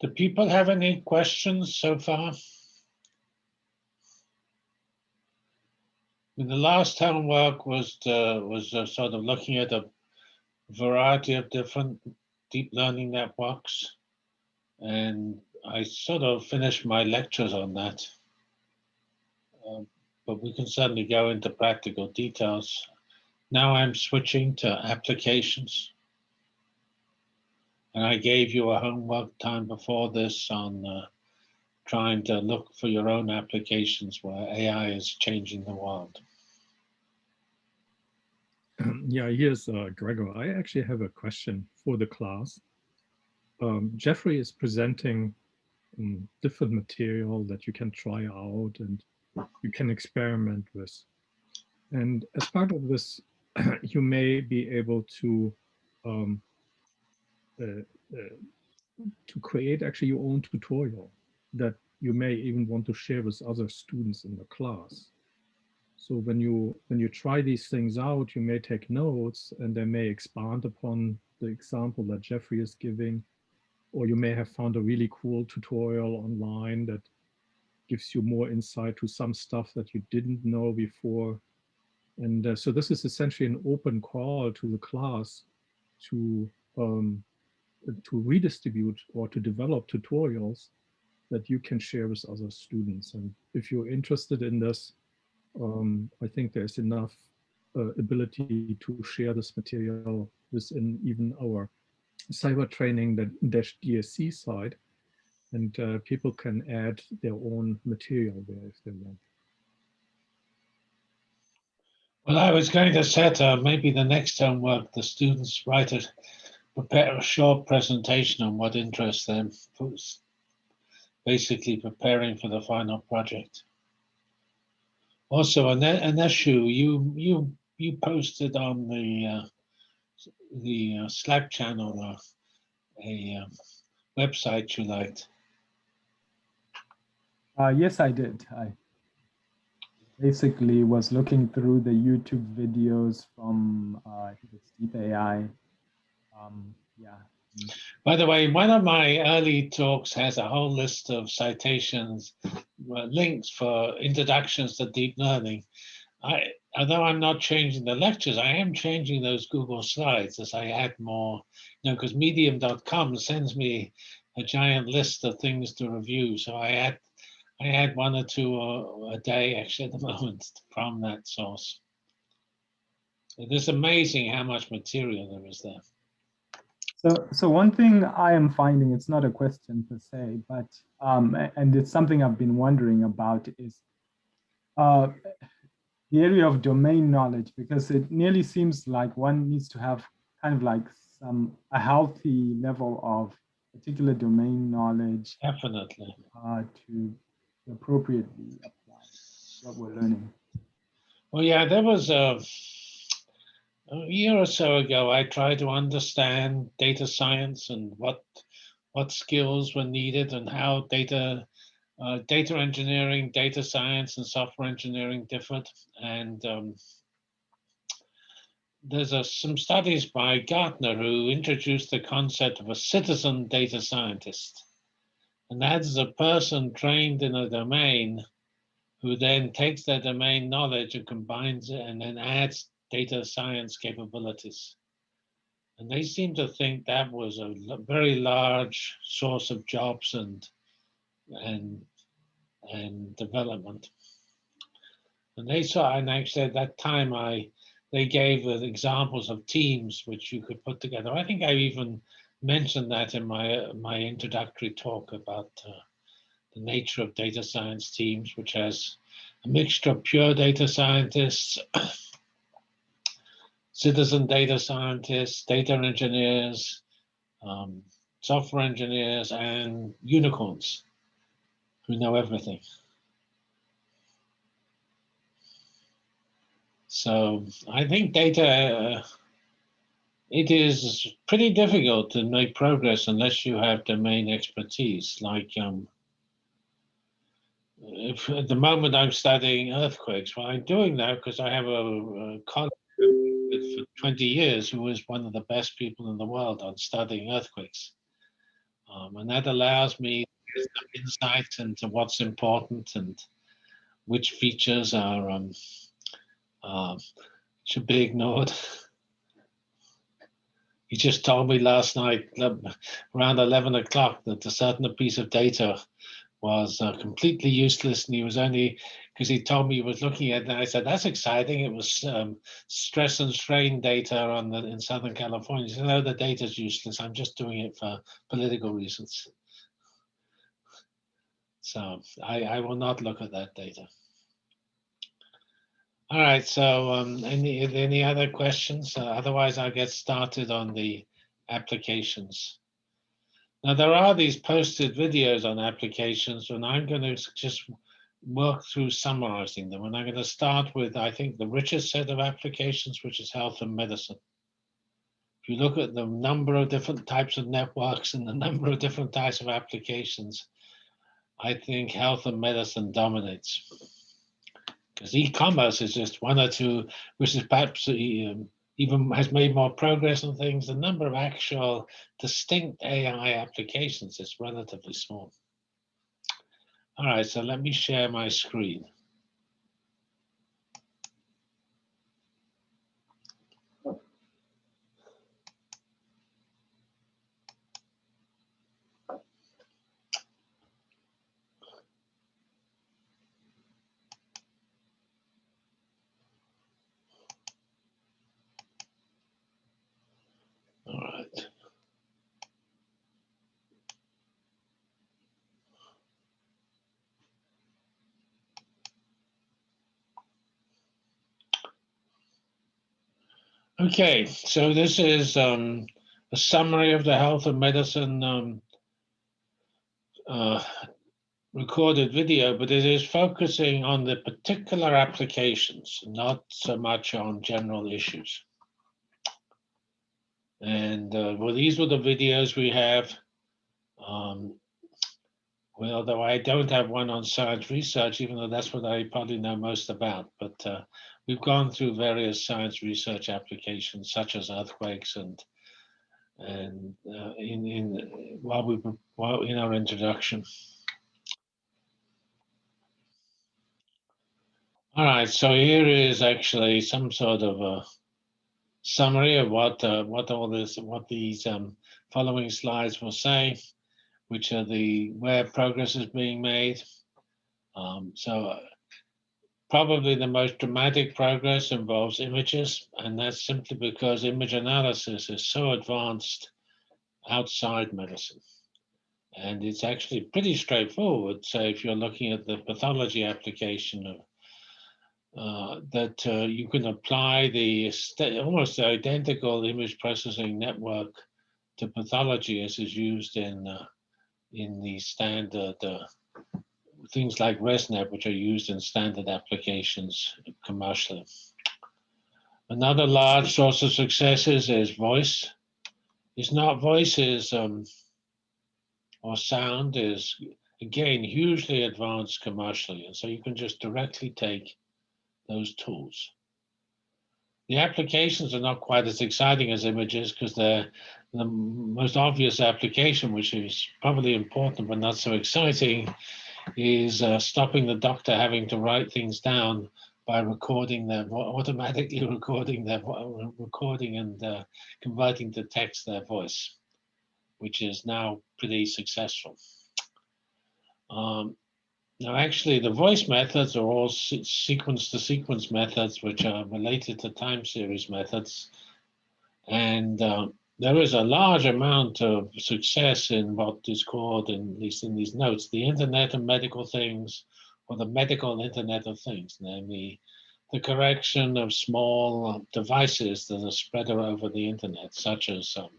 Do people have any questions so far? the last homework was uh, was uh, sort of looking at a variety of different deep learning networks, and I sort of finished my lectures on that. Um, but we can certainly go into practical details. Now I'm switching to applications. And I gave you a homework time before this on uh, trying to look for your own applications where AI is changing the world. Yeah, here's uh, Gregor. I actually have a question for the class. Um, Geoffrey is presenting um, different material that you can try out and you can experiment with. And as part of this, you may be able to um, to create actually your own tutorial that you may even want to share with other students in the class. So when you when you try these things out, you may take notes and they may expand upon the example that Geoffrey is giving, or you may have found a really cool tutorial online that gives you more insight to some stuff that you didn't know before. And uh, so this is essentially an open call to the class to um, to redistribute or to develop tutorials that you can share with other students. And if you're interested in this, um, I think there's enough uh, ability to share this material within even our cyber training that dash DSC side and uh, people can add their own material there if they want. Well, I was going to say, uh, maybe the next homework, the students write it, prepare a short presentation on what interests them, basically preparing for the final project. Also, an, an issue you you you posted on the uh, the uh, Slack channel uh, a um, website you liked. Uh, yes, I did. I basically was looking through the YouTube videos from uh, AI. Um, yeah. By the way, one of my early talks has a whole list of citations, uh, links for introductions to deep learning. I, although I'm not changing the lectures, I am changing those Google Slides as I add more, you know, because medium.com sends me a giant list of things to review. So I add I add one or two a, a day actually at the moment from that source. It is amazing how much material there is there. So, so one thing I am finding, it's not a question per se, but, um, and it's something I've been wondering about is uh, the area of domain knowledge, because it nearly seems like one needs to have kind of like some, a healthy level of particular domain knowledge. Definitely. Uh, to appropriately apply what we're learning. Well, yeah, there was a, a year or so ago, I tried to understand data science and what what skills were needed and how data uh, data engineering, data science, and software engineering differed. And um, there's a, some studies by Gartner who introduced the concept of a citizen data scientist. And that is a person trained in a domain who then takes their domain knowledge and combines it and then adds data science capabilities. And they seem to think that was a very large source of jobs and and and development. And they saw, and actually at that time, I they gave examples of teams which you could put together. I think I even mentioned that in my my introductory talk about uh, the nature of data science teams, which has a mixture of pure data scientists, citizen data scientists, data engineers, um, software engineers, and unicorns who know everything. So I think data uh, it is pretty difficult to make progress unless you have domain expertise. Like um, if at the moment I'm studying earthquakes, well, I'm doing that because I have a, a colleague for 20 years who was one of the best people in the world on studying earthquakes. Um, and that allows me some insight into what's important and which features are um, uh, should be ignored. He just told me last night around 11 o'clock that a certain piece of data was uh, completely useless and he was only because he told me he was looking at it and I said that's exciting. It was um, stress and strain data on the in Southern California. He said no the data is useless. I'm just doing it for political reasons. So I, I will not look at that data. All right. So um, any any other questions? Uh, otherwise I'll get started on the applications. Now there are these posted videos on applications and I'm going to just work through summarizing them. And I'm going to start with, I think, the richest set of applications, which is health and medicine. If you look at the number of different types of networks and the number of different types of applications, I think health and medicine dominates. Because e-commerce is just one or two, which is perhaps um, even has made more progress on things, the number of actual distinct AI applications is relatively small. All right, so let me share my screen. Okay, so this is um, a summary of the health and medicine um, uh, recorded video, but it is focusing on the particular applications, not so much on general issues. And uh, well, these were the videos we have. Um, well, although I don't have one on science research, even though that's what I probably know most about, but uh, we've gone through various science research applications such as earthquakes and and uh, in in while we while in our introduction. All right, so here is actually some sort of a summary of what uh, what all this what these um, following slides will say, which are the where progress is being made. Um, so Probably the most dramatic progress involves images, and that's simply because image analysis is so advanced outside medicine. And it's actually pretty straightforward. So if you're looking at the pathology application of uh, that uh, you can apply the almost identical image processing network to pathology as is used in uh, in the standard uh, things like ResNet, which are used in standard applications commercially. Another large source of successes is voice. It's not voices um, or sound is, again, hugely advanced commercially. And so you can just directly take those tools. The applications are not quite as exciting as images because they're the most obvious application, which is probably important but not so exciting, is uh, stopping the doctor having to write things down by recording their automatically recording their recording and uh, converting to text their voice, which is now pretty successful. Um, now, actually, the voice methods are all sequence to sequence methods, which are related to time series methods. And uh, there is a large amount of success in what is called, in, at least in these notes, the Internet of Medical Things, or the medical Internet of Things, namely the correction of small devices that are spread over the Internet, such as um,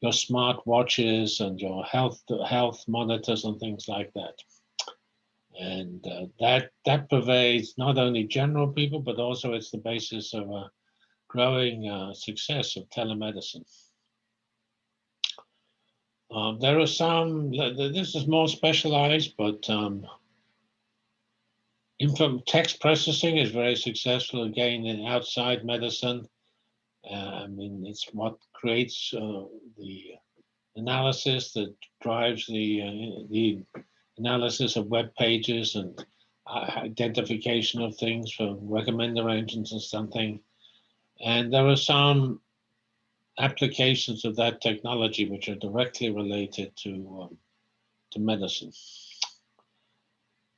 your smart watches and your health health monitors and things like that. And uh, that that pervades not only general people, but also it's the basis of a growing uh, success of telemedicine. Um, there are some, this is more specialized, but um, text processing is very successful again in outside medicine. Uh, I mean, it's what creates uh, the analysis that drives the uh, the analysis of web pages and uh, identification of things for recommender engines and something. And there are some applications of that technology which are directly related to um, to medicine.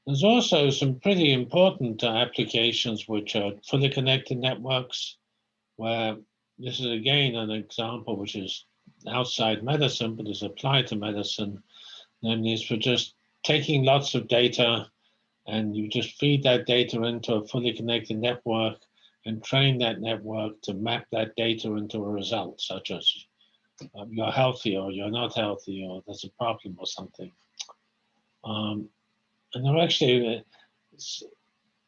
There's also some pretty important uh, applications which are fully connected networks, where this is again an example which is outside medicine, but is applied to medicine, namely is for just taking lots of data and you just feed that data into a fully connected network and train that network to map that data into a result, such as um, you're healthy or you're not healthy or there's a problem or something. Um, and there actually, uh,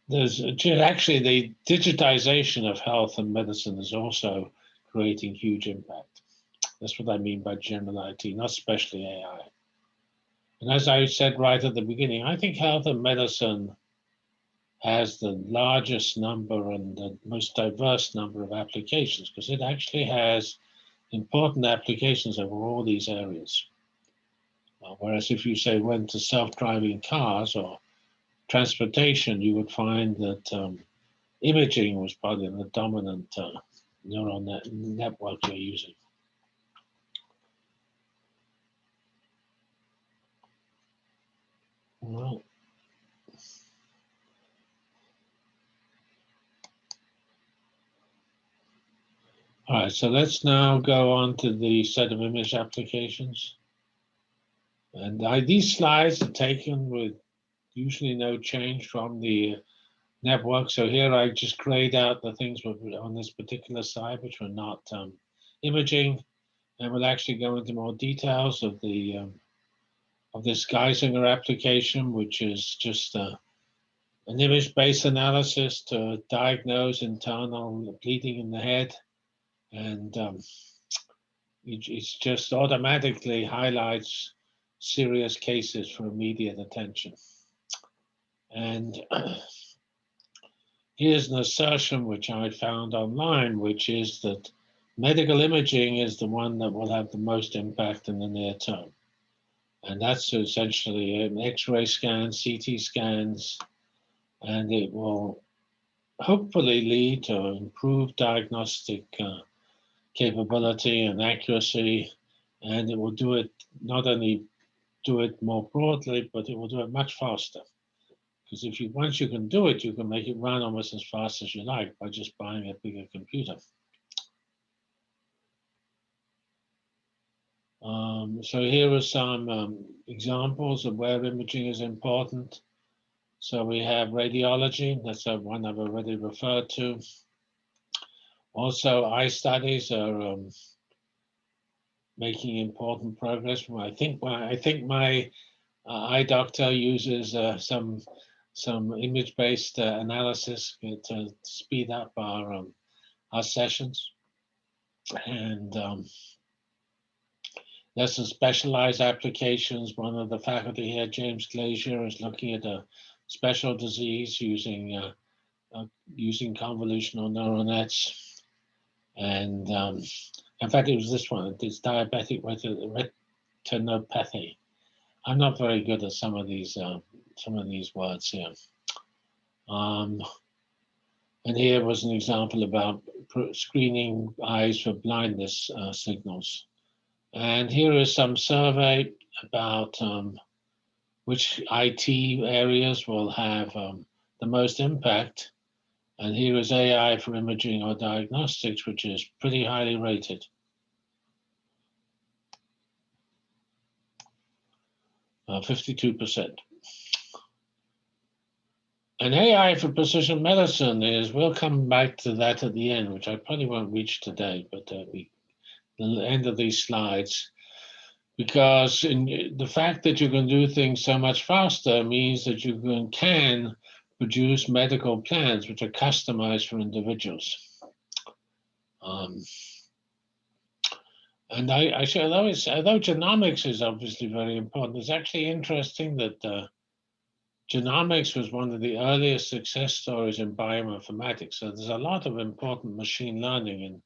there's actually the digitization of health and medicine is also creating huge impact. That's what I mean by general IT, not especially AI. And as I said right at the beginning, I think health and medicine has the largest number and the most diverse number of applications because it actually has important applications over all these areas. Whereas if you say went to self-driving cars or transportation, you would find that um, imaging was probably the dominant uh, neural net network you're using. Well, all right, so let's now go on to the set of image applications. And I, these slides are taken with usually no change from the network. So here I just grayed out the things on this particular side, which were not um, imaging, and we'll actually go into more details of the um, of this Geisinger application, which is just uh, an image-based analysis to diagnose internal bleeding in the head. And um, it, just automatically highlights serious cases for immediate attention. And here's an assertion which I found online, which is that medical imaging is the one that will have the most impact in the near term. And that's essentially an X-ray scans, CT scans, and it will hopefully lead to improved diagnostic uh, capability and accuracy, and it will do it not only do it more broadly, but it will do it much faster. Because if you once you can do it, you can make it run almost as fast as you like by just buying a bigger computer. Um, so here are some um, examples of where imaging is important. So we have radiology, that's one I've already referred to. Also, eye studies are um, making important progress. I think my, I think my uh, eye doctor uses uh, some some image-based uh, analysis to speed up our um, our sessions, and um, there's some specialized applications. One of the faculty here, James Glazier, is looking at a special disease using uh, uh, using convolutional neural nets. And um, in fact, it was this one, it's diabetic retinopathy. I'm not very good at some of these uh, some of these words here. Um, and here was an example about screening eyes for blindness uh, signals. And here is some survey about um, which IT areas will have um, the most impact. And here is AI for imaging or diagnostics, which is pretty highly rated. Uh, 52%. And AI for precision medicine is, we'll come back to that at the end, which I probably won't reach today, but uh, we the end of these slides, because in, the fact that you can do things so much faster means that you can, can produce medical plans which are customized for individuals. Um, and I, I say, although, although genomics is obviously very important, it's actually interesting that uh, genomics was one of the earliest success stories in bioinformatics. So there's a lot of important machine learning in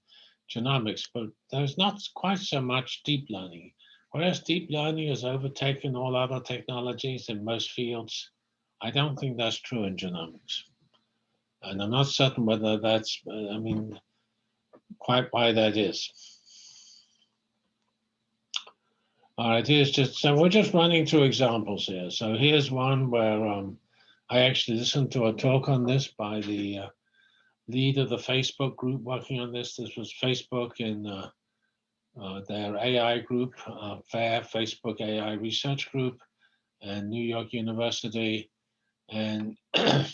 genomics, but there's not quite so much deep learning. whereas deep learning has overtaken all other technologies in most fields, I don't think that's true in genomics. And I'm not certain whether that's, I mean, quite why that is. All right, here's just, so we're just running through examples here. So here's one where um, I actually listened to a talk on this by the uh, lead of the Facebook group working on this. This was Facebook in uh, uh, their AI group, uh, FAIR, Facebook AI Research Group, and New York University. And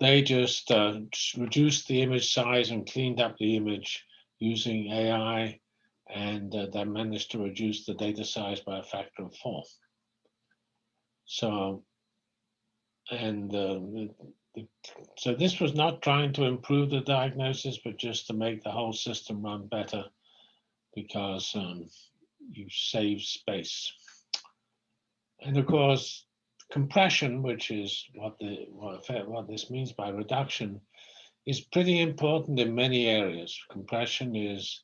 they just uh, reduced the image size and cleaned up the image using AI, and uh, they managed to reduce the data size by a factor of four. So, and uh, so this was not trying to improve the diagnosis, but just to make the whole system run better because um, you save space. And of course, compression, which is what the what, what this means by reduction, is pretty important in many areas. Compression is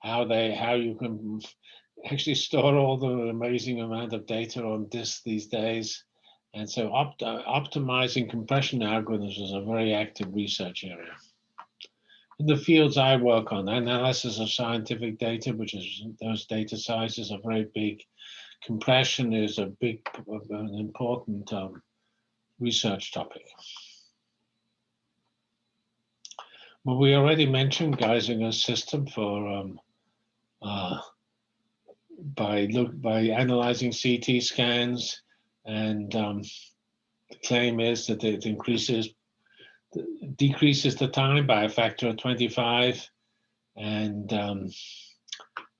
how they how you can actually store all the amazing amount of data on disk these days. And so opt optimizing compression algorithms is a very active research area. In the fields I work on, analysis of scientific data, which is those data sizes are very big, compression is a big, an important um, research topic. Well, we already mentioned Geisinger's system for um, uh, by look by analyzing CT scans, and um, the claim is that it increases decreases the time by a factor of 25, and um,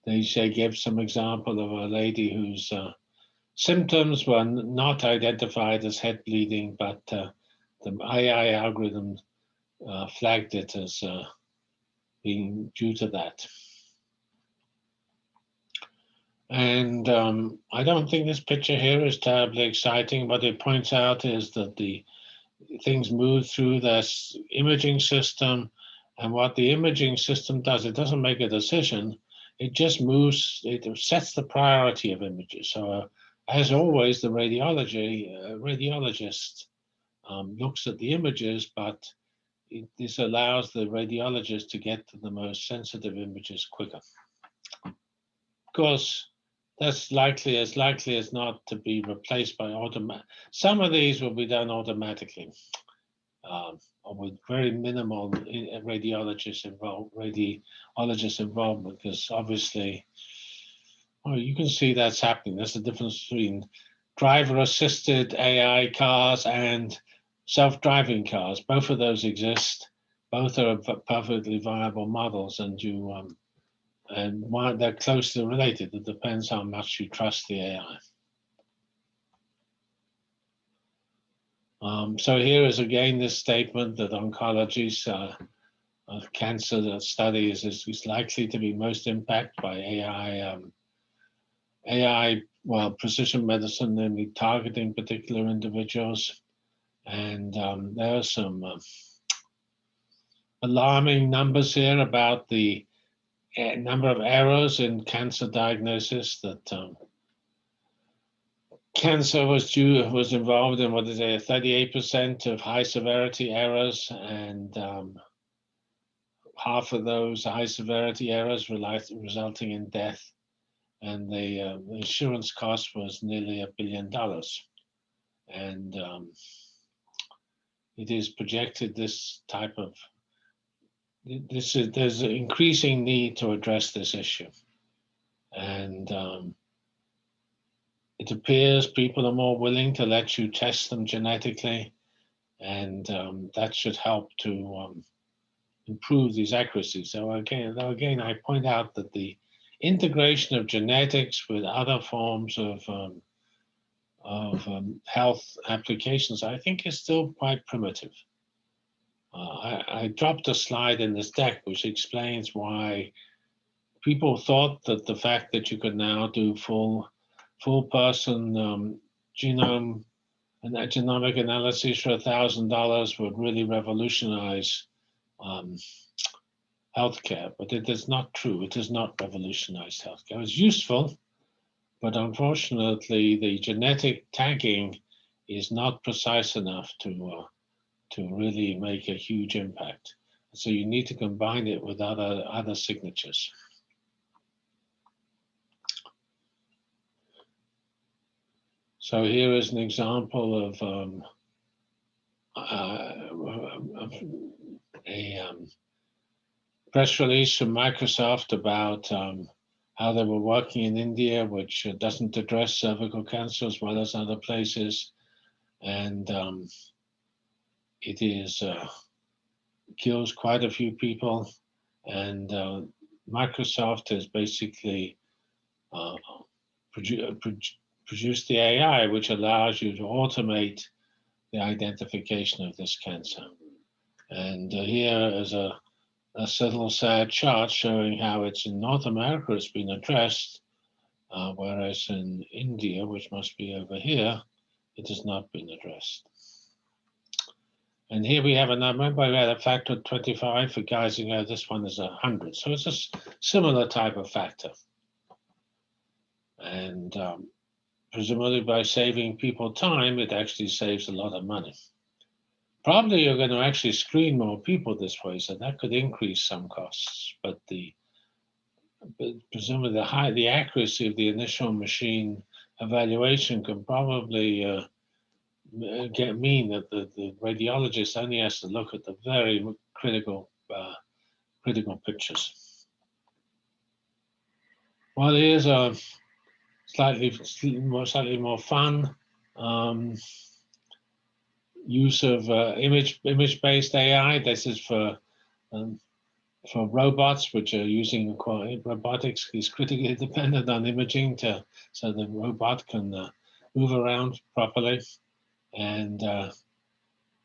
they say give some example of a lady whose uh, symptoms were not identified as head bleeding, but uh, the AI algorithm uh, flagged it as uh, being due to that. And um, I don't think this picture here is terribly exciting. What it points out is that the things move through this imaging system and what the imaging system does, it doesn't make a decision, it just moves, it sets the priority of images. So uh, as always, the radiology uh, radiologist um, looks at the images, but it, this allows the radiologist to get to the most sensitive images quicker. Of course, that's likely as likely as not to be replaced by automatic. Some of these will be done automatically. Um, with very minimal uh, radiologist involved, radiologist involvement, because obviously, well, you can see that's happening. That's the difference between driver-assisted AI cars and self-driving cars. Both of those exist. Both are perfectly viable models, and you um, and why they're closely related. It depends how much you trust the AI. Um, so here is again this statement that oncology's uh, of cancer studies is, is, likely to be most impacted by AI, um, AI, well, precision medicine, namely targeting particular individuals. And um, there are some uh, alarming numbers here about the uh, number of errors in cancer diagnosis that um, cancer was due was involved in what is it, 38% of high severity errors, and um, half of those high severity errors resulting in death, and the uh, insurance cost was nearly a billion dollars, and um, it is projected this type of this is there's an increasing need to address this issue, and um, it appears people are more willing to let you test them genetically, and um, that should help to um, improve these accuracies. So again, again, I point out that the integration of genetics with other forms of um, of um, health applications, I think, is still quite primitive. Uh, I, I dropped a slide in this deck which explains why people thought that the fact that you could now do full full person um, genome and that genomic analysis for a thousand dollars would really revolutionize um, healthcare, but it is not true. It has not revolutionized healthcare. It's useful, but unfortunately, the genetic tagging is not precise enough to uh, to really make a huge impact. So you need to combine it with other other signatures. So here is an example of, um, uh, a um, press release from Microsoft about um, how they were working in India, which doesn't address cervical cancer as well as other places. And um, it is uh, kills quite a few people. And uh, Microsoft has basically uh, produ produ the AI, which allows you to automate the identification of this cancer. And uh, here is a, a little sad chart showing how it's in North America it's been addressed, uh, whereas in India, which must be over here, it has not been addressed. And here we have a number, remember we had a factor of 25 for Geisinger, this one is 100. So it's a similar type of factor. And um, presumably by saving people time, it actually saves a lot of money. Probably you're going to actually screen more people this way, so that could increase some costs. But the but presumably the high the accuracy of the initial machine evaluation can probably uh, get mean that the, the radiologist only has to look at the very critical uh, critical pictures. Well, here's a slightly more slightly more fun um, use of uh, image image based AI. This is for um, for robots which are using robotics is critically dependent on imaging to so the robot can uh, move around properly. And uh,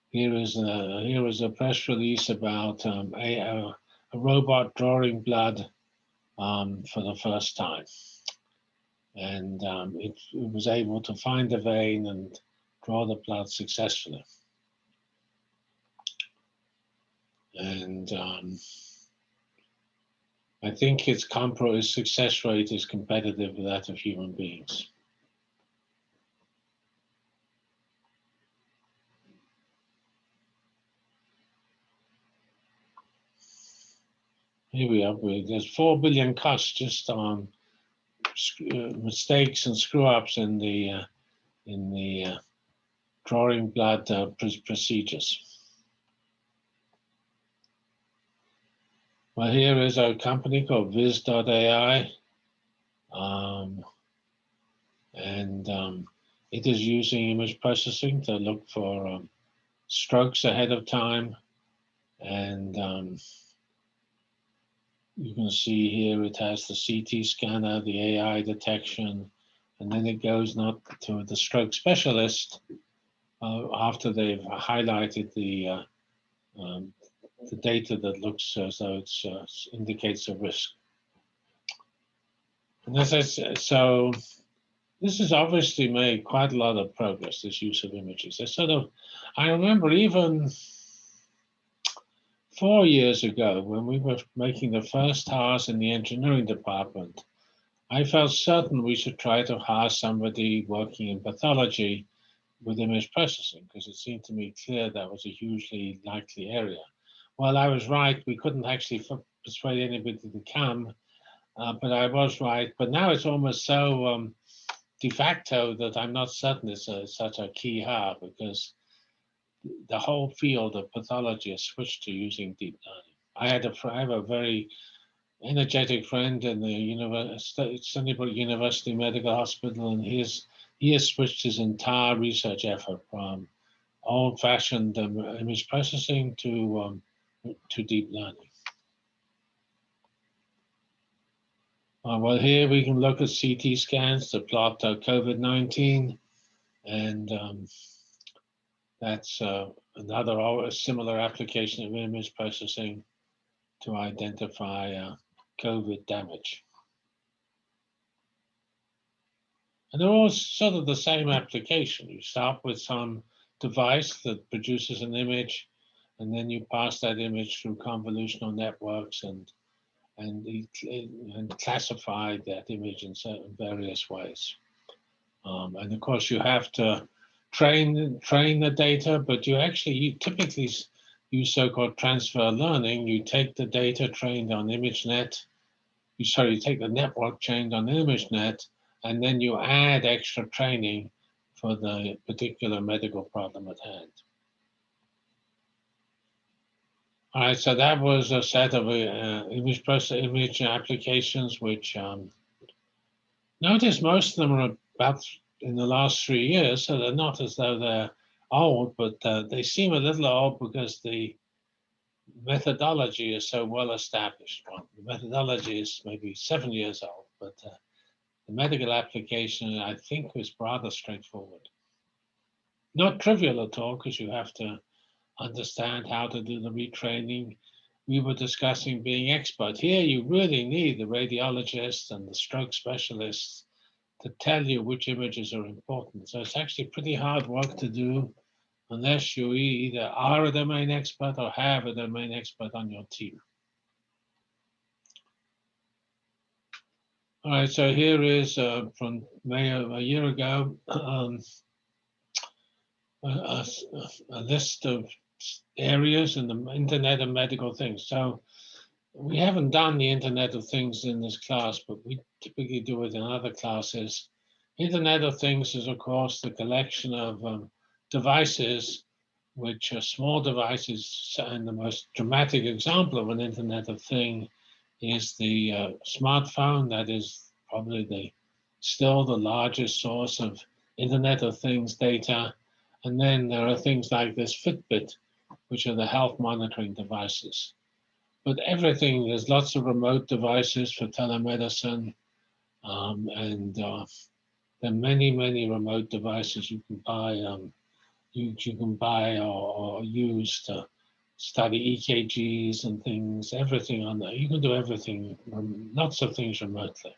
here is a here is a press release about um, a, a, robot drawing blood um, for the first time and um, it, it, was able to find the vein and draw the blood successfully. And um, I think its, compro its success rate is competitive with that of human beings. Here we are, there's 4 billion cuts just on mistakes and screw ups in the uh, in the uh, drawing blood uh, procedures. Well, here is a company called Viz.ai. Um, and um, it is using image processing to look for um, strokes ahead of time and um, you can see here it has the CT scanner, the AI detection, and then it goes not to the stroke specialist uh, after they've highlighted the uh, um, the data that looks as though it uh, indicates a risk. And as I said, so this has obviously made quite a lot of progress, this use of images. I sort of, I remember even four years ago, when we were making the first hires in the engineering department, I felt certain we should try to hire somebody working in pathology with image processing because it seemed to me clear that was a hugely likely area. Well, I was right. We couldn't actually persuade anybody to come, uh, but I was right. But now it's almost so um, de facto that I'm not certain it's a, such a key hire because the whole field of pathology has switched to using deep learning. I had a, I have a very energetic friend in the University, Stony Brook University Medical Hospital, and he's, he has switched his entire research effort from old-fashioned um, image processing to, um, to deep learning. Uh, well, here we can look at CT scans to plot uh, COVID-19 and um, that's uh, another similar application of image processing to identify uh, COVID damage. And they're all sort of the same application. You start with some device that produces an image, and then you pass that image through convolutional networks and and, and classify that image in certain various ways. Um, and of course, you have to train train the data, but you actually you typically use so-called transfer learning. You take the data trained on ImageNet, you sorry, you take the network trained on ImageNet, and then you add extra training for the particular medical problem at hand. All right, so that was a set of uh, image process image applications, which um, notice most of them are about in the last three years, so they're not as though they're old, but uh, they seem a little old because the methodology is so well established. Well, the methodology is maybe seven years old, but uh, the medical application, I think, was rather straightforward. Not trivial at all, because you have to understand how to do the retraining. We were discussing being expert. Here, you really need the radiologists and the stroke specialists to tell you which images are important. So it's actually pretty hard work to do unless you either are a domain expert or have a domain expert on your team. All right, so here is uh, from May of a year ago, um, a, a, list of areas in the Internet and Medical Things. So we haven't done the Internet of Things in this class, but we typically do it in other classes. Internet of Things is, of course, the collection of um, devices which are small devices. And the most dramatic example of an Internet of Thing is the uh, smartphone. That is probably the still the largest source of Internet of Things data. And then there are things like this Fitbit, which are the health monitoring devices. But everything, there's lots of remote devices for telemedicine, um, and uh, there are many, many remote devices you can buy. Um, you, you can buy or, or use to study EKGs and things, everything on there. You can do everything, lots of things remotely.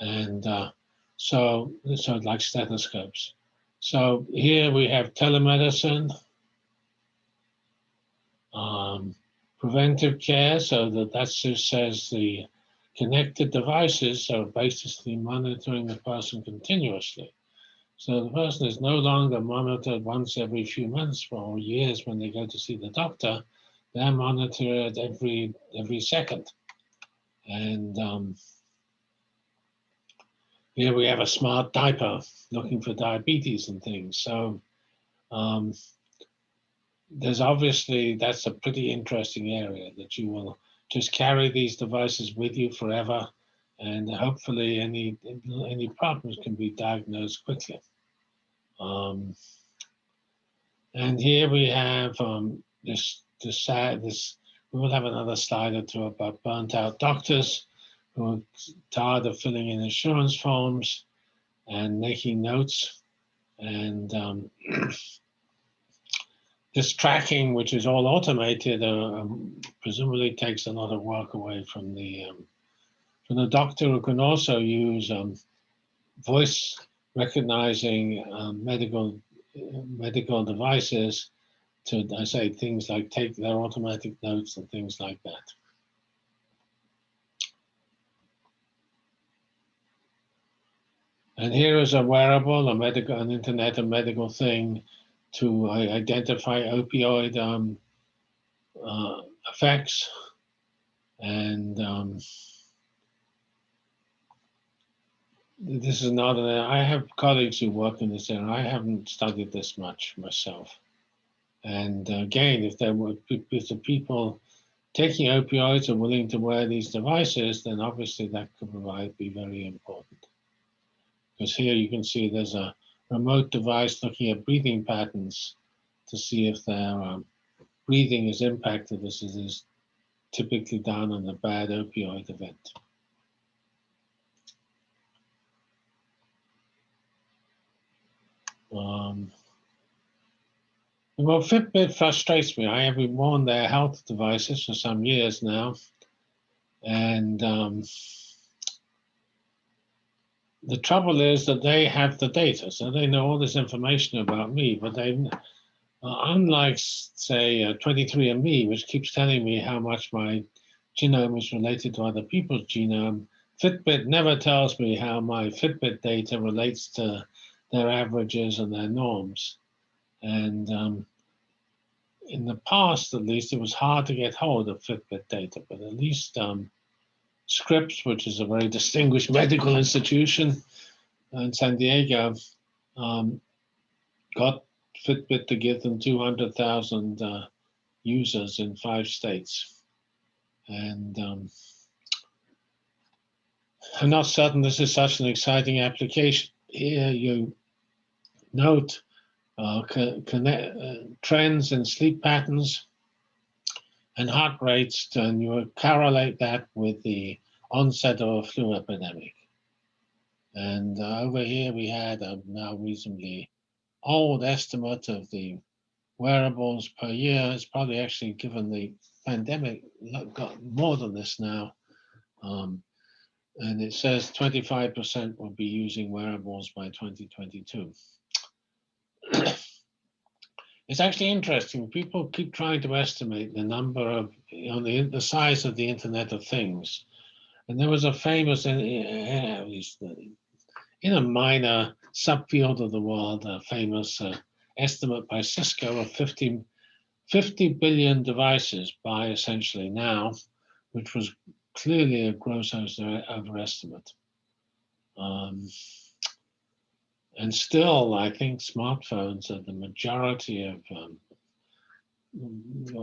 And uh, so, so like stethoscopes. So here we have telemedicine, um, preventive care, so that that just says the connected devices are basically monitoring the person continuously. So the person is no longer monitored once every few months or years when they go to see the doctor. They're monitored every every second. And um, here we have a smart diaper looking for diabetes and things. So um, there's obviously, that's a pretty interesting area that you will just carry these devices with you forever and hopefully any any problems can be diagnosed quickly. Um, and here we have um, this this this we will have another slide or two about burnt out doctors who are tired of filling in insurance forms and making notes and um, this tracking, which is all automated, uh, um, presumably takes a lot of work away from the um, from the doctor who can also use um, voice recognizing um, medical medical devices to, I say, things like take their automatic notes and things like that. And here is a wearable, a medical, an internet, a medical thing to identify opioid um, uh, effects and um, this is not an, I have colleagues who work in this area. I haven't studied this much myself. And again, if there were if the people taking opioids are willing to wear these devices, then obviously that could provide be very important. Because here you can see there's a remote device looking at breathing patterns to see if their um, breathing is impacted as it is typically done on a bad opioid event. Um, well, Fitbit frustrates me. I have been worn their health devices for some years now. And um, the trouble is that they have the data, so they know all this information about me, but they Uh, unlike, say, uh, 23andMe, which keeps telling me how much my genome is related to other people's genome, Fitbit never tells me how my Fitbit data relates to their averages and their norms. And um, in the past, at least, it was hard to get hold of Fitbit data, but at least um, Scripps, which is a very distinguished medical institution in San Diego, um, got Fitbit to give them 200,000 uh, users in five states. And um, I'm not certain this is such an exciting application. Here you note uh, connect, uh, trends in sleep patterns and heart rates, and you correlate that with the onset of a flu epidemic. And uh, over here we had a now reasonably old estimate of the wearables per year. It's probably actually given the pandemic got more than this now. Um, and it says 25% will be using wearables by 2022. It's actually interesting. People keep trying to estimate the number of, you know, the, the size of the Internet of Things. And there was a famous, uh, in a minor subfield of the world, a famous uh, estimate by Cisco of 50, 50 billion devices by essentially now, which was clearly a gross overestimate. Um, and still, I think smartphones are the majority of um,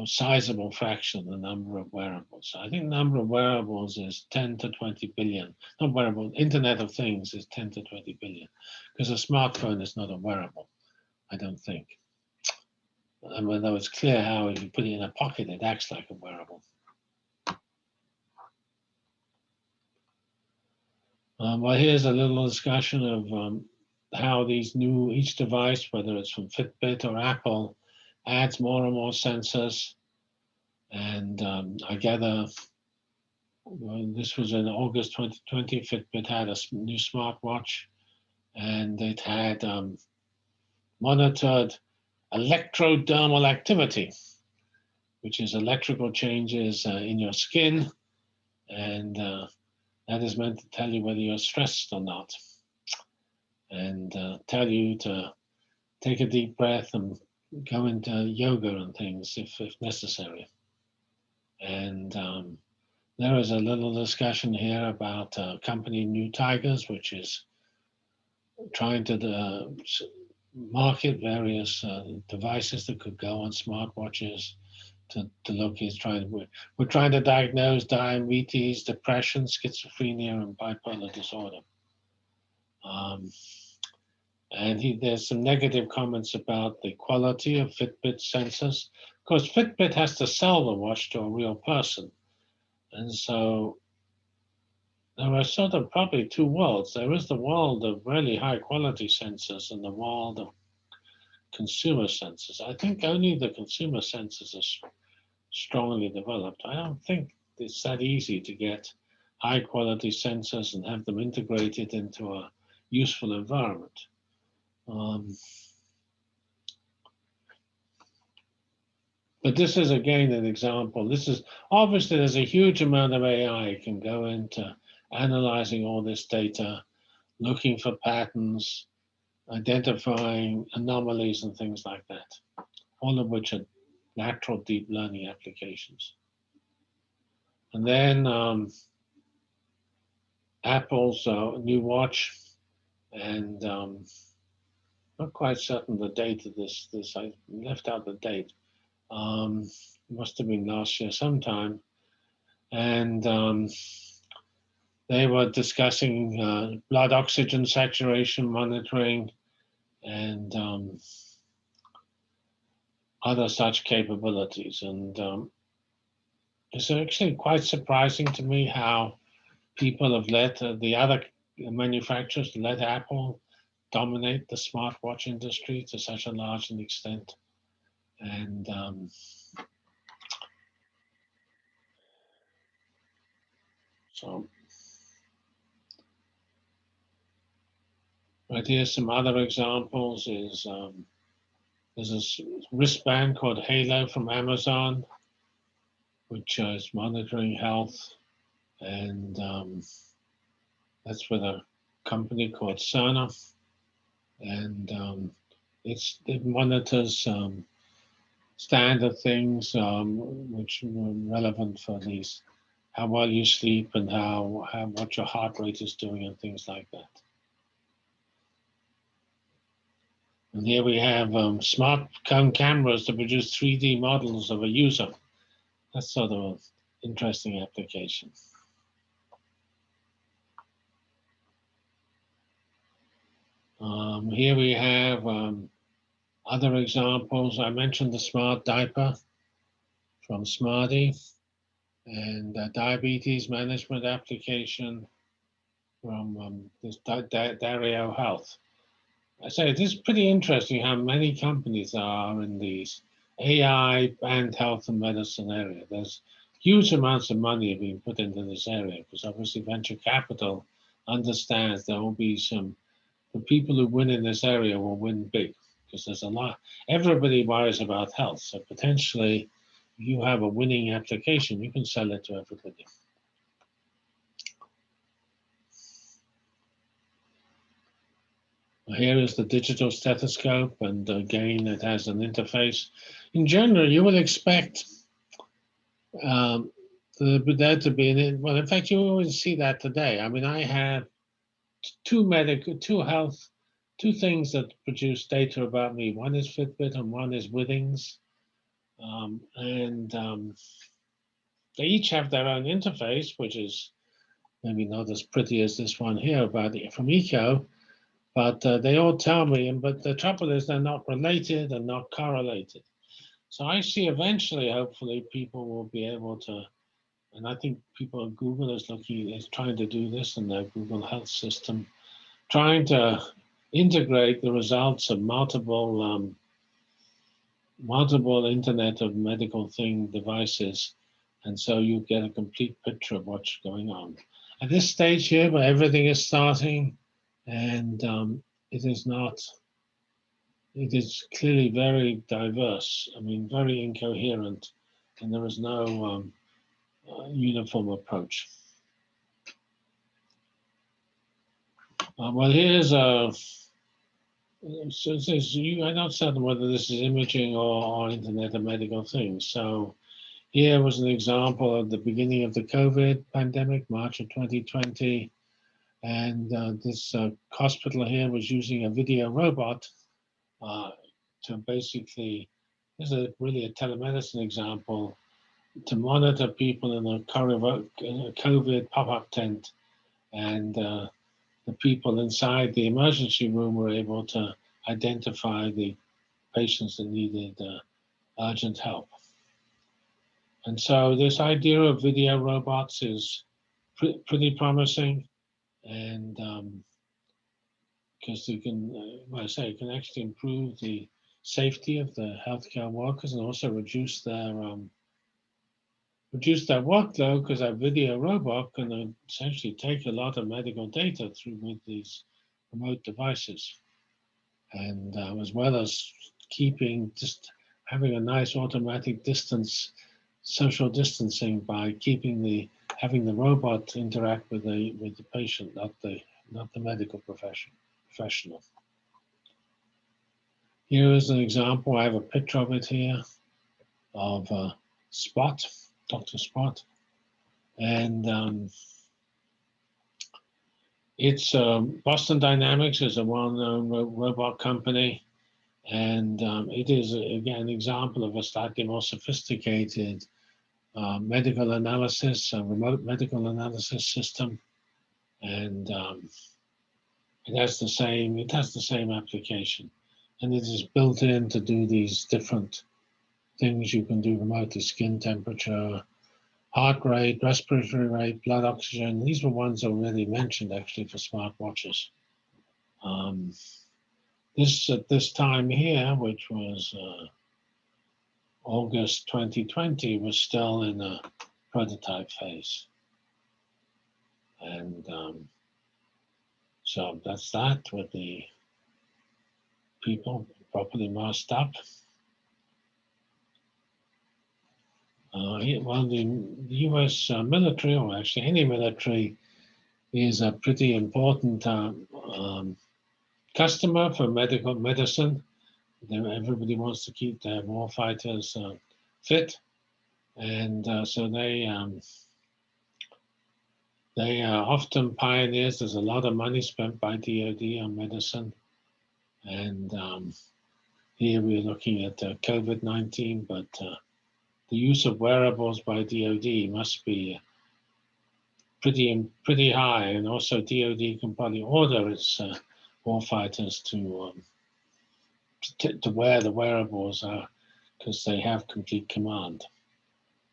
a sizable fraction of the number of wearables. I think the number of wearables is 10 to 20 billion. Not wearable, Internet of Things is 10 to 20 billion, because a smartphone is not a wearable, I don't think. And mean, though it's clear how if you put it in a pocket, it acts like a wearable. Um, well, here's a little discussion of um, how these new, each device, whether it's from Fitbit or Apple, adds more and more sensors. And um, I gather well, this was in August 2020, Fitbit had a new smartwatch and it had um, monitored electrodermal activity, which is electrical changes uh, in your skin. And uh, that is meant to tell you whether you're stressed or not. And uh, tell you to take a deep breath and go into yoga and things if, if necessary. And um, there is a little discussion here about uh, company NeuTigers, which is trying to uh, market various uh, devices that could go on smartwatches to, to look, he's trying, we're, we're trying to diagnose diabetes, depression, schizophrenia, and bipolar disorder. Um, and he, there's some negative comments about the quality of Fitbit sensors. Of course, Fitbit has to sell the watch to a real person. And so there are sort of probably two worlds. There is the world of really high quality sensors and the world of consumer sensors. I think only the consumer sensors are strongly developed. I don't think it's that easy to get high quality sensors and have them integrated into a useful environment. Um, but this is again an example. This is obviously there's a huge amount of AI can go into analyzing all this data, looking for patterns, identifying anomalies and things like that, all of which are natural deep learning applications. And then um, Apple's uh, new watch, and um, not quite certain the date of this. This I left out the date. Um, must have been last year sometime, and um, they were discussing uh, blood oxygen saturation monitoring and um, other such capabilities. And um, it's actually quite surprising to me how people have let uh, the other manufacturers let Apple dominate the smartwatch industry to such a large an extent. And um, so Right here, some other examples is um, There's a wristband called Halo from Amazon, which is monitoring health. And um, that's with a company called Cerner. And um, it's, it monitors um, standard things um, which are relevant for these, how well you sleep and how, how what your heart rate is doing and things like that. And here we have um, smartphone cameras to produce 3D models of a user. That's sort of an interesting application. Um, here we have um, other examples. I mentioned the smart diaper from Smardii and diabetes management application from um, this Dario Health. I say it is pretty interesting how many companies are in these AI and health and medicine area. There's huge amounts of money being put into this area because obviously venture capital understands there will be some, the people who win in this area will win big because there's a lot, everybody worries about health. So potentially you have a winning application, you can sell it to everybody. Here is the digital stethoscope, and again, it has an interface. In general, you would expect um, the, there to be an, well, in fact, you always see that today. I mean, I have two medical, two health, two things that produce data about me. One is Fitbit and one is Withings. Um, and um, they each have their own interface, which is maybe not as pretty as this one here about the, from Eko, but uh, they all tell me, and but the trouble is they're not related and not correlated. So I see eventually, hopefully, people will be able to, and I think people at Google is looking, is trying to do this in their Google Health system, trying to integrate the results of multiple um, multiple Internet of Medical Thing devices, and so you get a complete picture of what's going on. At this stage here, where everything is starting, and um, it is not, it is clearly very diverse, I mean, very incoherent, and there is no um, uniform approach. Uh, well, here's a, so, so you, I'm not certain whether this is imaging or, or Internet of Medical Things. So here was an example of the beginning of the COVID pandemic, March of 2020. And uh, this uh, hospital here was using a video robot uh, to basically, this is a, really a telemedicine example, to monitor people in a COVID pop-up tent. And uh, the people inside the emergency room were able to identify the patients that needed uh, urgent help. And so this idea of video robots is pre pretty promising and because um, you can, uh, well, I say, can actually improve the safety of the healthcare workers and also reduce their um, reduce their workload because that video robot can essentially take a lot of medical data through with these remote devices, and uh, as well as keeping just having a nice automatic distance social distancing by keeping the having the robot interact with the with the patient, not the not the medical profession professional. Here is an example. I have a picture of it here of uh, Spot, Dr. Spot, and um, it's um, Boston Dynamics is a well-known ro robot company, and um, it is again an example of a slightly more sophisticated uh, medical analysis, a remote medical analysis system, and um, it has the same it has the same application, and it is built in to do these different things you can do remotely: skin temperature, heart rate, respiratory rate, blood oxygen. These were ones already mentioned actually for smartwatches. Um, this at this time here, which was uh, August 2020 was still in a prototype phase. And um, so that's that with the people. properly masked up. Uh, well, the, U.S. Uh, military, or actually any military, is a pretty important um, um, customer for medical medicine. Everybody wants to keep their war fighters uh, fit, and uh, so they um, they are often pioneers. There's a lot of money spent by DoD on medicine, and um, here we're looking at uh, COVID-19, but uh, the use of wearables by DoD must be pretty pretty high, and also DoD can probably order its uh, warfighters to, um, to, to wear the wearables because they have complete command.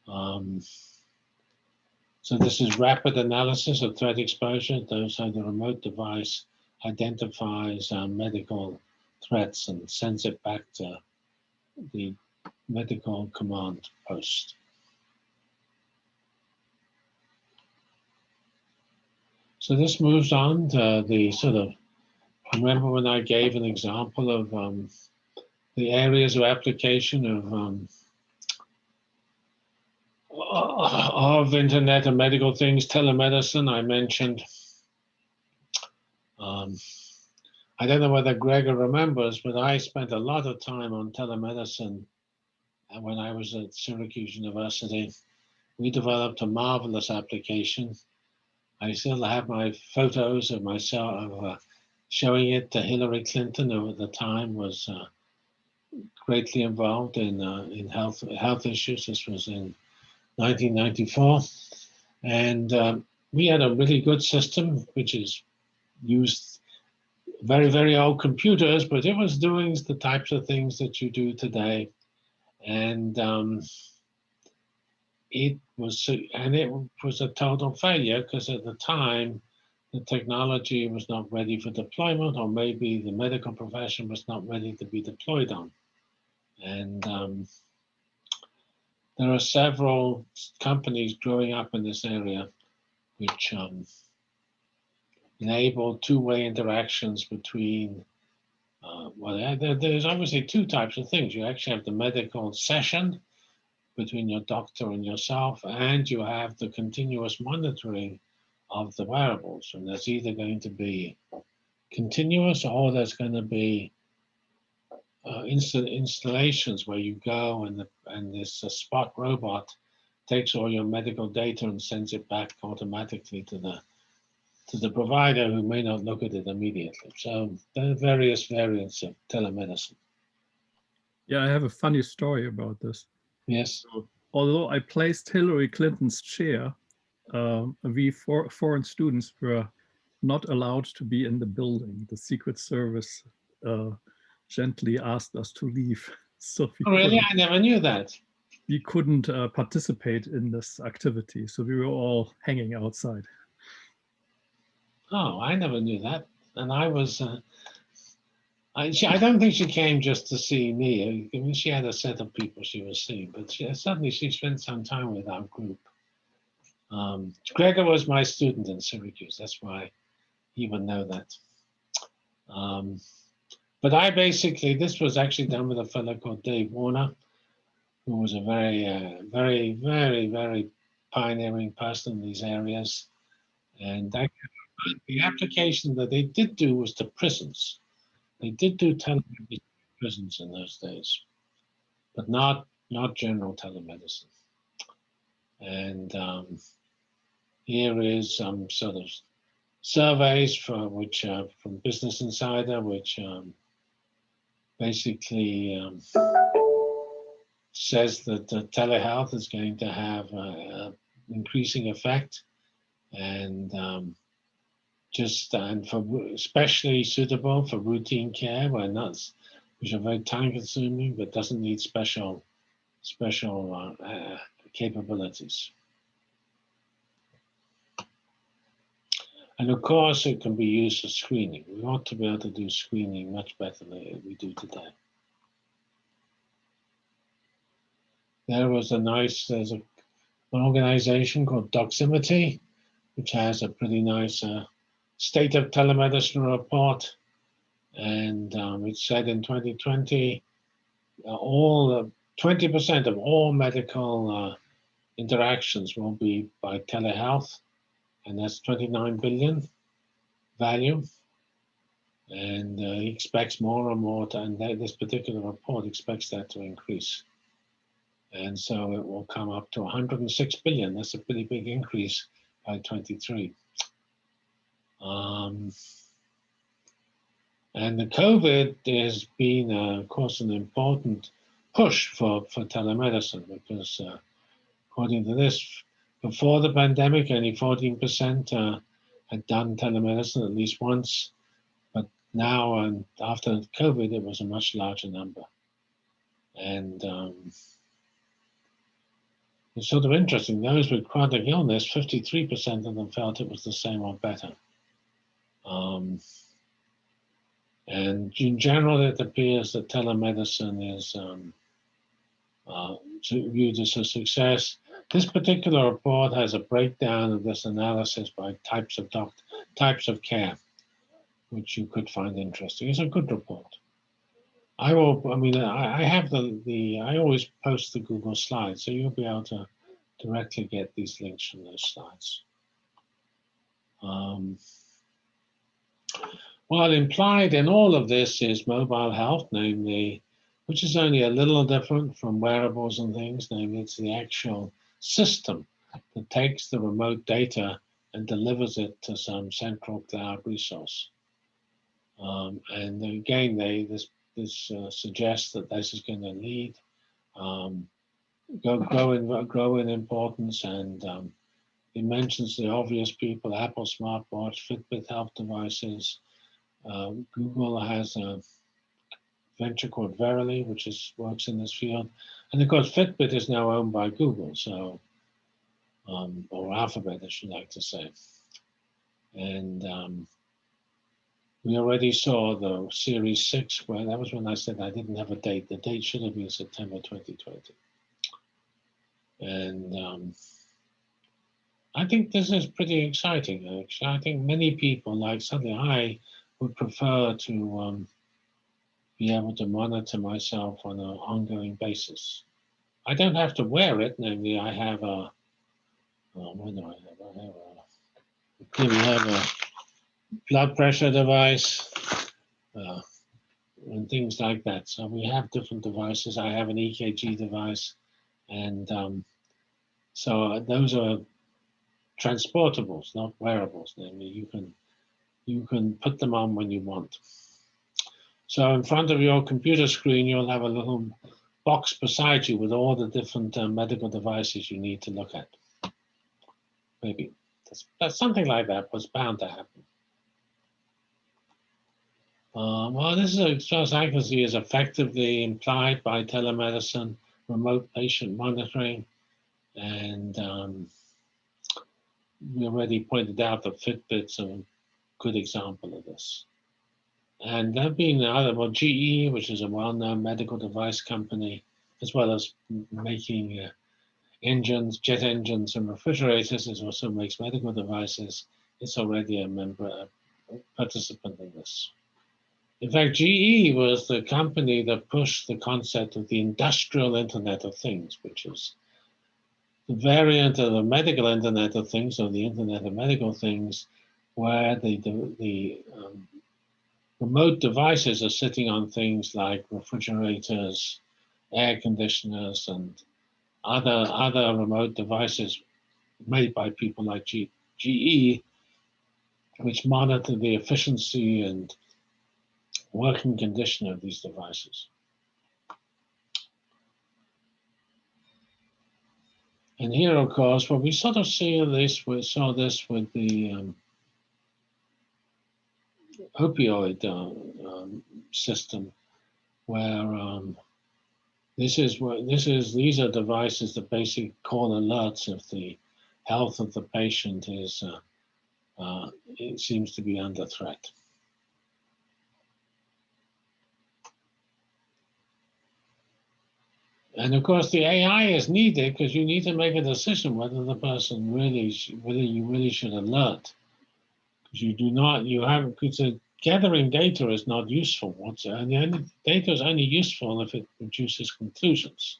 Um, so this is rapid analysis of threat exposure. Those are the remote device identifies uh, medical threats and sends it back to the medical command post. So this moves on to the sort of, remember when I gave an example of um, the areas of application of um, of internet and medical things, telemedicine, I mentioned. Um, I don't know whether Gregor remembers, but I spent a lot of time on telemedicine when I was at Syracuse University. We developed a marvelous application. I still have my photos of myself uh, showing it to Hillary Clinton, who at the time was uh, greatly involved in uh, in health health issues. This was in 1994, and um, we had a really good system, which is used very very old computers, but it was doing the types of things that you do today and um, it was and it was a total failure because at the time the technology was not ready for deployment or maybe the medical profession was not ready to be deployed on. And um, there are several companies growing up in this area which um, enable two-way interactions between uh, well, there, there's obviously two types of things. You actually have the medical session between your doctor and yourself, and you have the continuous monitoring of the wearables. And there's either going to be continuous or there's going to be uh, installations where you go and, the, and this uh, Spot robot takes all your medical data and sends it back automatically to the to the provider who may not look at it immediately. So there are various variants of telemedicine. Yeah, I have a funny story about this. Yes. So, although I placed Hillary Clinton's chair, uh, we for, foreign students were not allowed to be in the building. The Secret Service uh, gently asked us to leave. So oh, really? I never knew that. We couldn't uh, participate in this activity. So we were all hanging outside. Oh, I never knew that. And I was, uh, I, she, I don't think she came just to see me. I mean, she had a set of people she was seeing, but she, suddenly she spent some time with our group. Um, Gregor was my student in Syracuse. That's why he would know that. Um, but I basically, this was actually done with a fellow called Dave Warner, who was a very, uh, very, very, very pioneering person in these areas. And the application that they did do was to prisons. They did do telemedicine prisons in those days, but not not general telemedicine. And um, here is some sort of surveys for which uh, from Business Insider, which um, basically um, says that uh, telehealth is going to have an increasing effect and um, just and for especially suitable for routine care where nuts which are very time consuming but doesn't need special special uh, uh, capabilities. And of course it can be used for screening. We want to be able to do screening much better than we do today. There was a nice there's a, an organization called doximity which has a pretty nice uh, state of telemedicine report. And um, it said in 2020, uh, all 20% of all medical uh, interactions will be by telehealth, and that's 29 billion value. And uh, he expects more and more, to, and this particular report expects that to increase. And so it will come up to 106 billion. That's a pretty big increase by 23. Um, and the COVID has been, uh, of course, an important push for, for telemedicine because uh, according to this, before the pandemic, only 14% uh, had done telemedicine at least once. But now, and after COVID, it was a much larger number. And um, it's sort of interesting. Those with chronic illness, 53% of them felt it was the same or better. Um, and in general, it appears that telemedicine is um, uh, viewed as a success. This particular report has a breakdown of this analysis by types of types of care, which you could find interesting. It's a good report. I will, I mean, I, I have the, the, I always post the Google slides, so you'll be able to directly get these links from those slides. Um, well, implied in all of this is mobile health, namely, which is only a little different from wearables and things, namely it's the actual system that takes the remote data and delivers it to some central cloud resource. Um, and again, they this this uh, suggests that this is going to lead um, go grow in grow in importance, and um, it mentions the obvious people: Apple smartwatch, Fitbit health devices, uh, Google has a venture called Verily, which is works in this field. And of course, Fitbit is now owned by Google, so um, or Alphabet, I should like to say. And um, we already saw the Series 6, where that was when I said I didn't have a date. The date should have been September 2020. And um, I think this is pretty exciting, actually. I think many people, like something I would prefer to um, be able to monitor myself on an ongoing basis. I don't have to wear it, namely I have a, oh, what do I have? I have a, clearly have a blood pressure device uh, and things like that. So we have different devices. I have an EKG device and um, so those are transportables, not wearables. Namely, you can you can put them on when you want. So in front of your computer screen, you'll have a little box beside you with all the different uh, medical devices you need to look at. Maybe that's, that's something like that was bound to happen. Uh, well, this is, as far as I can see, is effectively implied by telemedicine, remote patient monitoring, and um, we already pointed out that Fitbit's a good example of this. And there being other, well, GE, which is a well-known medical device company, as well as making uh, engines, jet engines and refrigerators, it also makes medical devices. It's already a member, a participant in this. In fact, GE was the company that pushed the concept of the industrial Internet of Things, which is the variant of the medical Internet of Things or the Internet of Medical Things where the, the, the um, remote devices are sitting on things like refrigerators, air conditioners, and other, other remote devices made by people like G, GE, which monitor the efficiency and working condition of these devices. And here, of course, what we sort of see this, we saw this with the um, opioid uh, um, system, where um, this is what this is. These are devices that basically call alerts if the health of the patient is uh, uh, it seems to be under threat. And of course, the AI is needed because you need to make a decision whether the person really, whether you really should alert. Because you do not, you have, a gathering data is not useful. What's and the data is only useful if it produces conclusions.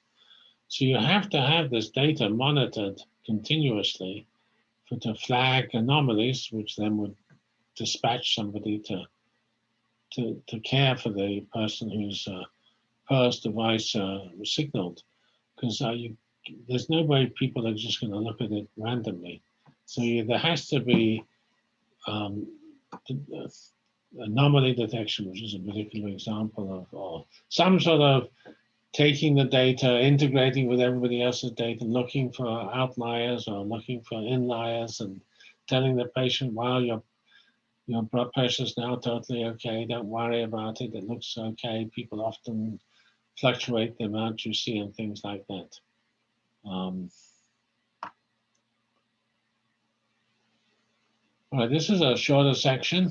So you have to have this data monitored continuously for to flag anomalies, which then would dispatch somebody to to, to care for the person who's uh, first device uh, signaled, because uh, there's no way people are just going to look at it randomly. So there has to be um, anomaly detection, which is a particular example of, or some sort of taking the data, integrating with everybody else's data, looking for outliers or looking for inliers and telling the patient, well, your, your blood pressure is now totally okay. Don't worry about it. It looks okay. People often fluctuate the amount you see and things like that. Um, all right, this is a shorter section,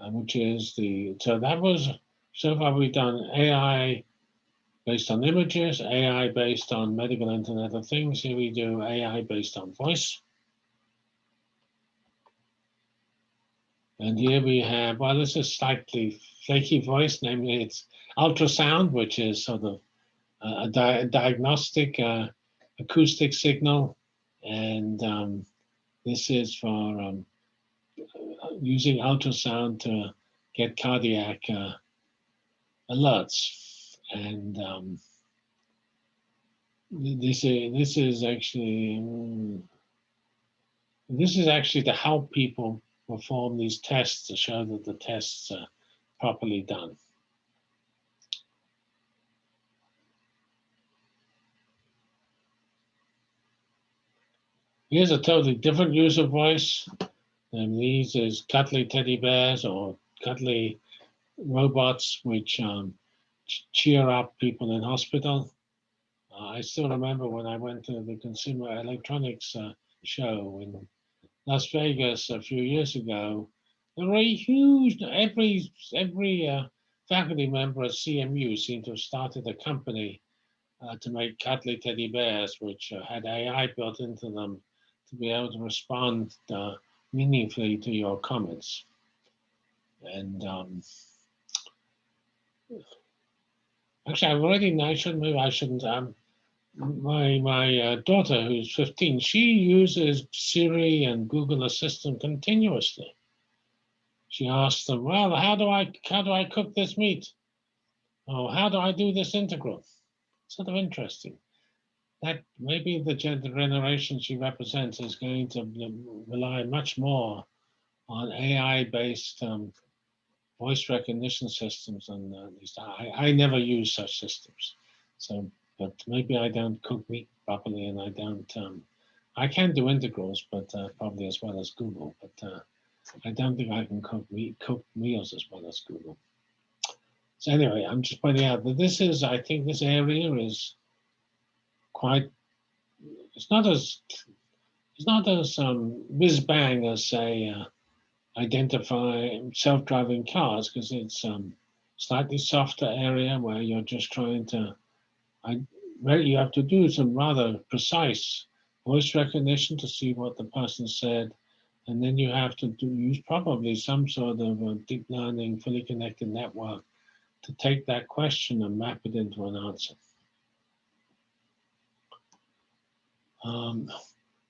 uh, which is the, so that was, so far we've done AI based on images, AI based on medical internet of things. Here we do AI based on voice. And here we have, well, this is slightly flaky voice, namely it's ultrasound, which is sort of a, di diagnostic uh, acoustic signal. And um, this is for um, using ultrasound to get cardiac uh, alerts and um, this is this is actually um, this is actually to help people perform these tests to show that the tests are properly done. Here's a totally different use of voice. And these is cuddly teddy bears or cuddly robots, which um, cheer up people in hospital. Uh, I still remember when I went to the Consumer Electronics uh, show in Las Vegas a few years ago. There were a huge, every, every uh, faculty member at CMU seemed to have started a company uh, to make cuddly teddy bears, which uh, had AI built into them to be able to respond uh, meaningfully to your comments. And um, Actually, I've already, I shouldn't, I shouldn't, um, my, my uh, daughter, who's 15, she uses Siri and Google Assistant continuously. She asks them, well, how do I, how do I cook this meat? Oh, how do I do this integral? Sort of interesting. That maybe the generation she represents is going to rely much more on AI-based um, voice recognition systems and uh. I, I never use such systems. So, but maybe I don't cook meat properly and I don't, um, I can do integrals, but uh, probably as well as Google, but uh, I don't think I can cook meat, cook meals as well as Google. So anyway, I'm just pointing out that this is, I think this area is quite, it's not as, it's not as um, whiz bang as say, uh, identify self-driving cars because it's um, slightly softer area where you're just trying to, I, you have to do some rather precise voice recognition to see what the person said. And then you have to do, use probably some sort of deep learning, fully connected network to take that question and map it into an answer. Um,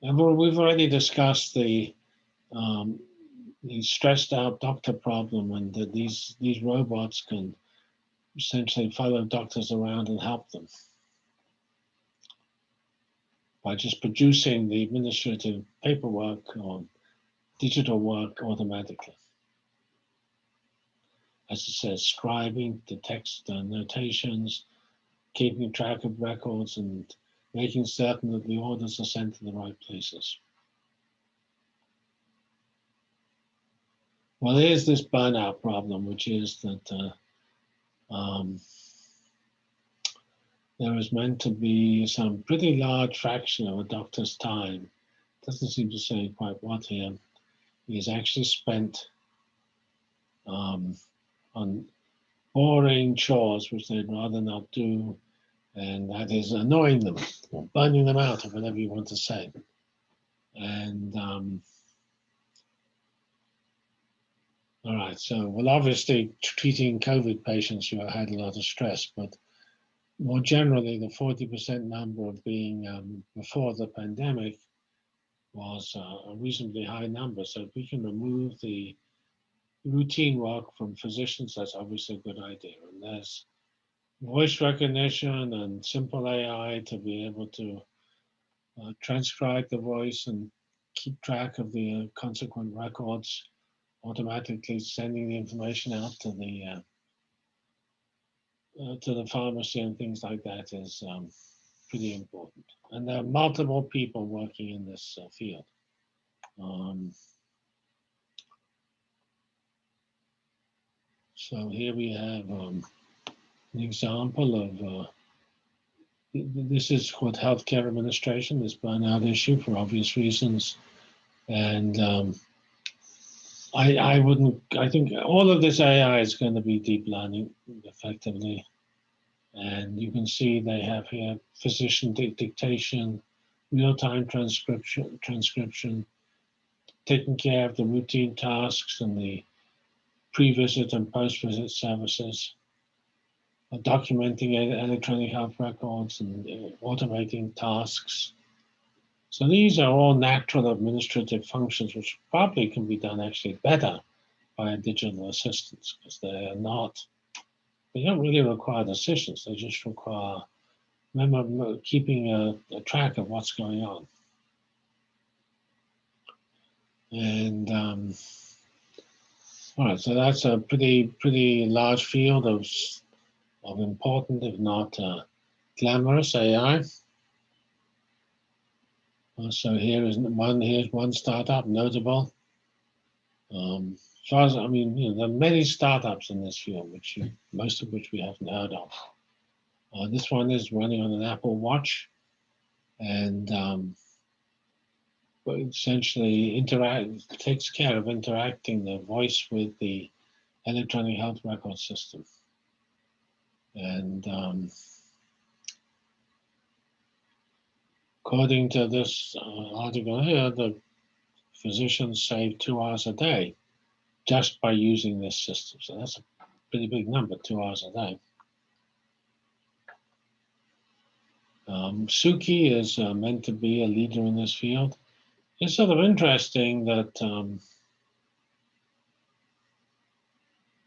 and we've already discussed the um, the stressed out doctor problem and that these these robots can essentially follow doctors around and help them by just producing the administrative paperwork or digital work automatically. As it says, scribing the text and notations, keeping track of records and making certain that the orders are sent to the right places. Well, there's this burnout problem, which is that uh, um, there is meant to be some pretty large fraction of a doctor's time, doesn't seem to say quite what here, is actually spent um, on boring chores which they'd rather not do, and that is annoying them or burning them out, or whatever you want to say. And um, All right, so well, obviously treating COVID patients, you had a lot of stress, but more generally, the 40% number of being um, before the pandemic was uh, a reasonably high number. So if we can remove the routine work from physicians, that's obviously a good idea. And there's voice recognition and simple AI to be able to uh, transcribe the voice and keep track of the uh, consequent records, automatically sending the information out to the uh, uh, to the pharmacy and things like that is um, pretty important. And there are multiple people working in this uh, field. Um, so here we have um, an example of, uh, this is what healthcare administration, this burnout issue for obvious reasons. And um, I, I wouldn't, I think all of this AI is going to be deep learning effectively. And you can see they have here physician dictation, real-time transcription, transcription, taking care of the routine tasks and the pre-visit and post-visit services, documenting electronic health records and uh, automating tasks. So these are all natural administrative functions which probably can be done actually better by digital assistants because they are not they don't really require decisions. They just require remember keeping a, a track of what's going on. And um, all right, so that's a pretty pretty large field of of important, if not uh, glamorous AI. So here is one. Here's one startup notable. Um, far as I mean, you know, there are many startups in this field, which you, most of which we haven't heard of. Uh, this one is running on an Apple Watch, and um, essentially interact takes care of interacting the voice with the electronic health record system. And um, according to this uh, article here, the physicians save two hours a day just by using this system. So that's a pretty big number, two hours a day. Um, Suki is uh, meant to be a leader in this field. It's sort of interesting that um,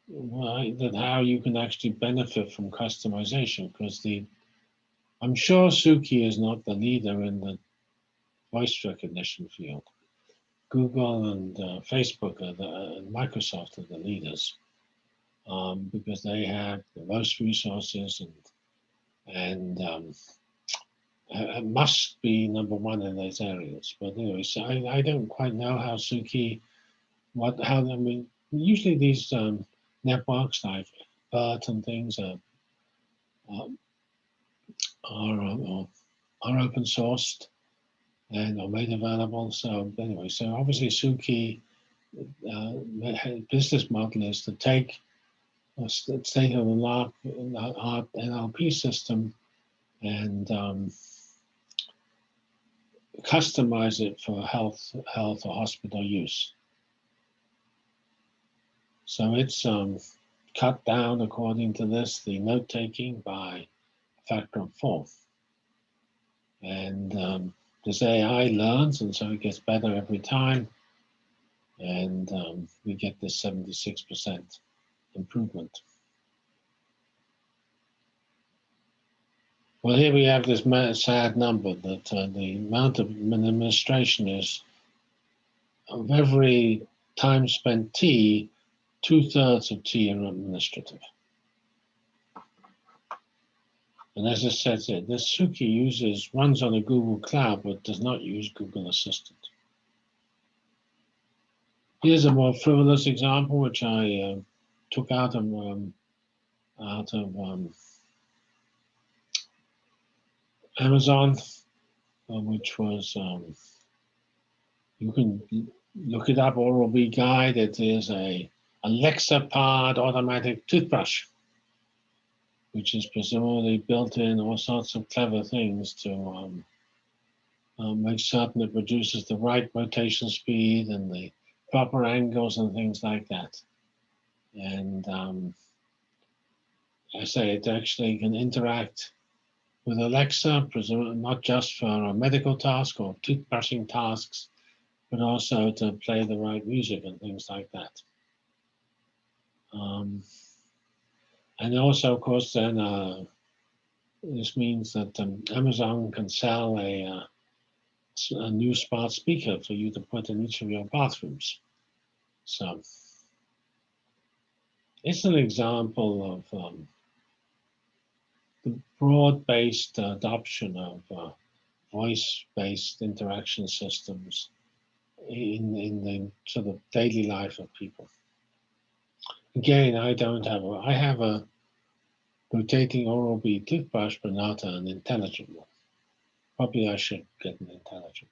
that how you can actually benefit from customization because the I'm sure Suki is not the leader in the voice recognition field. Google and uh, Facebook the, and Microsoft are the leaders um, because they have the most resources and and um, must be number one in those areas. But anyway, so I, I don't quite know how Suki, what how I mean. Usually these um, networks like BERT and things are um, are, are, are open sourced and are made available. So anyway, so obviously Suki uh, business model is to take a state of the art NLP system and um, customize it for health, health or hospital use. So it's um, cut down, according to this, the note taking by a factor of four. And um, this AI learns, and so it gets better every time. And um, we get this 76% improvement. Well, here we have this sad number that uh, the amount of administration is of every time spent T, two thirds of T are administrative. And as I said, this Suki uses runs on a Google Cloud but does not use Google Assistant. Here's a more frivolous example, which I uh, took out of um, out of um, Amazon, uh, which was um, you can look it up. Oral B Guide. It is a Alexa powered automatic toothbrush which is presumably built in all sorts of clever things to um, uh, make certain it produces the right rotation speed and the proper angles and things like that. And um, I say it actually can interact with Alexa, not just for a medical task or toothbrushing tasks, but also to play the right music and things like that. Um, and also, of course, then uh, this means that um, Amazon can sell a, uh, a new smart speaker for you to put in each of your bathrooms. So it's an example of um, the broad-based adoption of uh, voice-based interaction systems in, in the sort of daily life of people. Again, I don't have a, I have a rotating Oral-B toothbrush, but not an intelligent one. Probably I should get an intelligent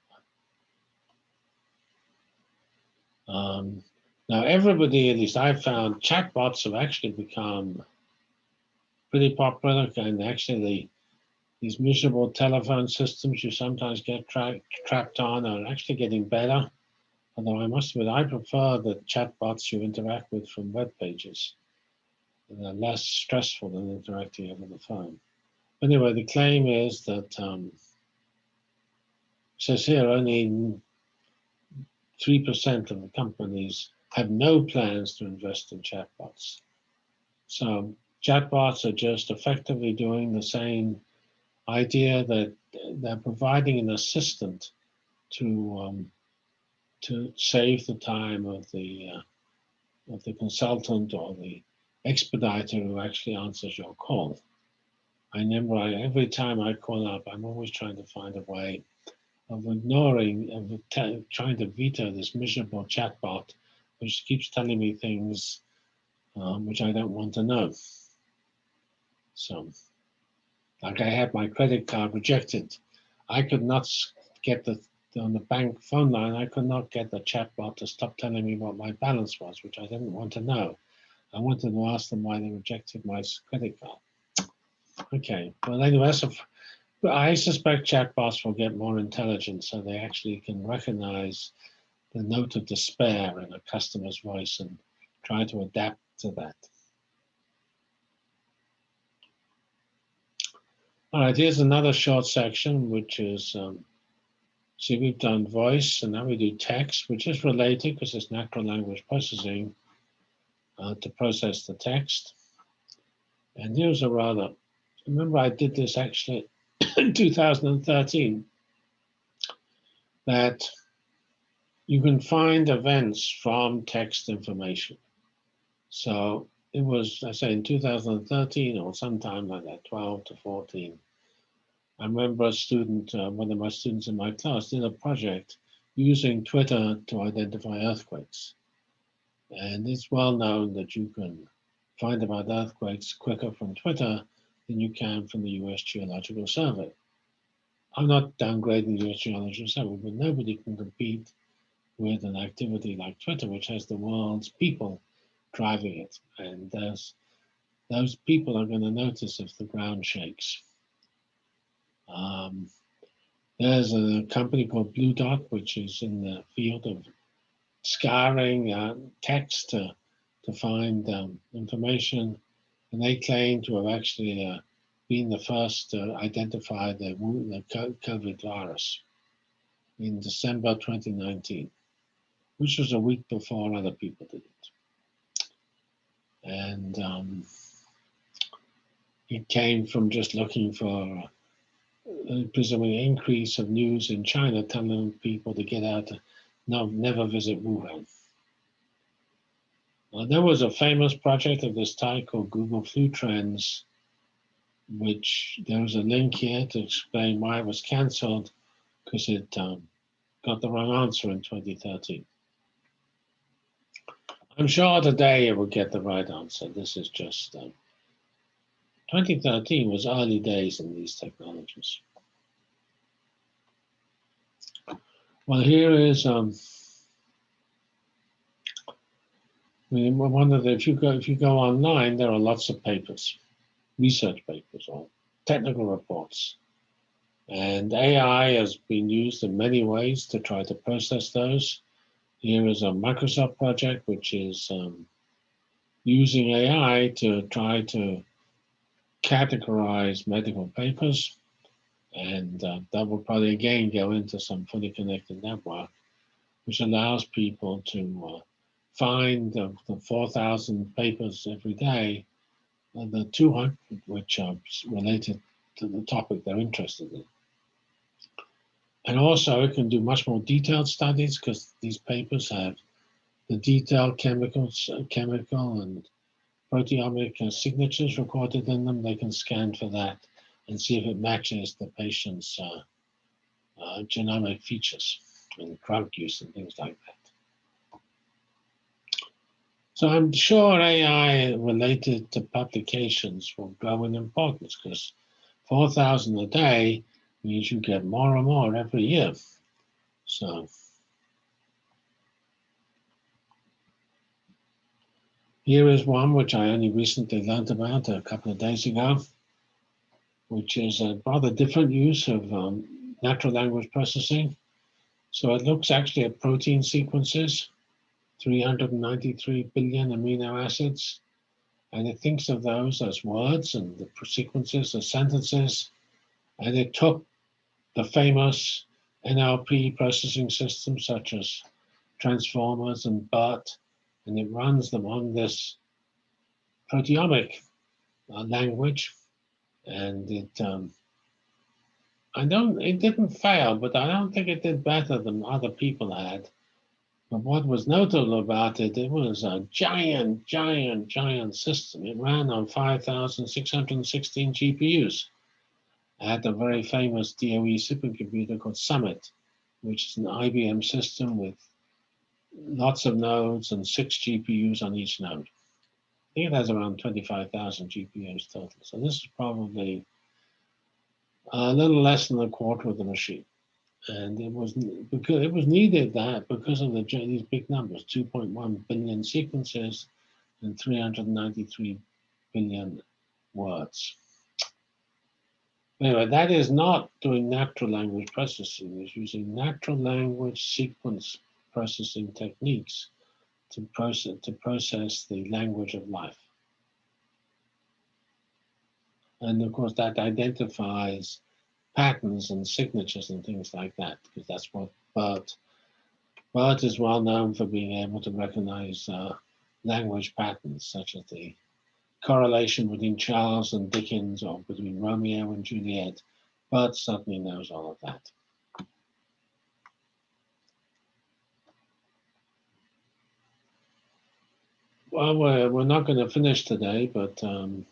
one. Um, now, everybody, at least I've found, chatbots have actually become pretty popular and actually these miserable telephone systems you sometimes get tra trapped on are actually getting better. Although I must admit, I prefer the chatbots you interact with from web pages. They're less stressful than interacting over the phone. Anyway, the claim is that, um, says here, only 3% of the companies have no plans to invest in chatbots. So chatbots are just effectively doing the same idea that they're providing an assistant to um, to save the time of the uh, of the consultant or the expediter who actually answers your call. I remember I, every time I call up, I'm always trying to find a way of ignoring, of trying to veto this miserable chatbot, which keeps telling me things um, which I don't want to know. So, like I had my credit card rejected. I could not get the, on the bank phone line, I could not get the chatbot to stop telling me what my balance was, which I didn't want to know. I wanted to ask them why they rejected my credit card. Okay, well anyway, so I suspect chatbots will get more intelligent so they actually can recognize the note of despair in a customer's voice and try to adapt to that. All right, here's another short section, which is, um, see, we've done voice, and now we do text, which is related because it's natural language processing uh, to process the text. And here's a rather, remember I did this actually in 2013, that you can find events from text information. So it was, I say, in 2013 or sometime like that, 12 to 14. I remember a student, uh, one of my students in my class did a project using Twitter to identify earthquakes. And it's well known that you can find about earthquakes quicker from Twitter than you can from the US Geological Survey. I'm not downgrading the US Geological Survey, but nobody can compete with an activity like Twitter, which has the world's people driving it. And those, those people are going to notice if the ground shakes. Um, there's a company called BlueDot, which is in the field of scouring uh, text to, to find um, information. And they claim to have actually uh, been the first to identify the, the COVID virus in December 2019, which was a week before other people did it and um, it came from just looking for presumably increase of news in China telling people to get out, no, never visit Wuhan. Uh, there was a famous project of this type called Google Flu Trends, which there was a link here to explain why it was cancelled because it um, got the wrong answer in 2013. I'm sure today it will get the right answer. This is just um, 2013 was early days in these technologies. Well, here is um, I mean, one of the if you go if you go online, there are lots of papers, research papers or technical reports, and AI has been used in many ways to try to process those here is a Microsoft project, which is um, using AI to try to categorize medical papers. And uh, that will probably again go into some fully connected network, which allows people to uh, find the, the 4,000 papers every day, and the 200 which are related to the topic they're interested in. And also it can do much more detailed studies because these papers have the detailed chemicals, uh, chemical and proteomic signatures recorded in them. They can scan for that and see if it matches the patient's uh, uh, genomic features and drug use and things like that. So I'm sure AI related to publications will grow in importance because 4,000 a day means you get more and more every year. So here is one which I only recently learned about a couple of days ago, which is a rather different use of um, natural language processing. So it looks actually at protein sequences, 393 billion amino acids, and it thinks of those as words and the sequences as sentences. And it took the famous NLP processing systems such as transformers and BERT, and it runs them on this proteomic uh, language. And it, um, I don't, it didn't fail, but I don't think it did better than other people had. But what was notable about it, it was a giant, giant, giant system. It ran on 5,616 GPUs had a very famous DOE supercomputer called Summit, which is an IBM system with lots of nodes and six GPUs on each node. I think it has around 25,000 GPUs total. So this is probably a little less than a quarter of the machine. And it was because it was needed that because of the these big numbers, 2.1 billion sequences and 393 billion words. Anyway, that is not doing natural language processing. It's using natural language sequence processing techniques to process, to process the language of life. And of course, that identifies patterns and signatures and things like that, because that's what BERT, BERT is well known for being able to recognize uh, language patterns, such as the correlation between Charles and Dickens or between Romeo and Juliet, but certainly knows all of that. Well, we're, we're not going to finish today, but um,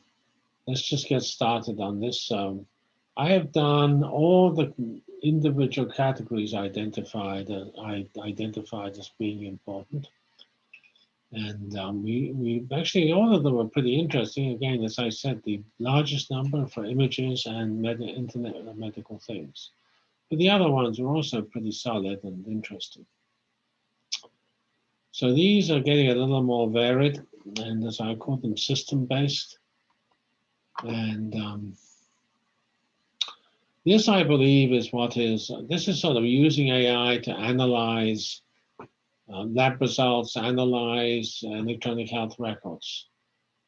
let's just get started on this. I have done all the individual categories identified, uh, I identified as being important. And um, we, we actually, all of them are pretty interesting. Again, as I said, the largest number for images and med Internet Medical Things. But the other ones are also pretty solid and interesting. So these are getting a little more varied, and as I call them, system-based. And um, this, I believe, is what is, this is sort of using AI to analyze uh, lab results, analyze electronic health records.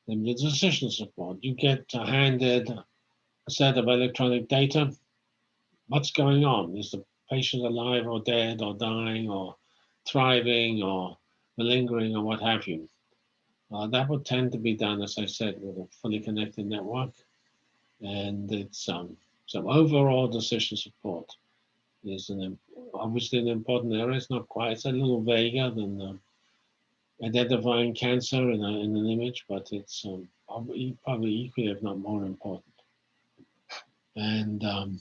Then the decision support. You get handed a set of electronic data. What's going on? Is the patient alive or dead or dying or thriving or malingering or what have you? Uh, that would tend to be done, as I said, with a fully connected network. And it's um, some overall decision support is an obviously an important area. It's not quite, it's a little vaguer than uh, identifying cancer in, a, in, an image, but it's um, probably, probably equally, if not more important. And um,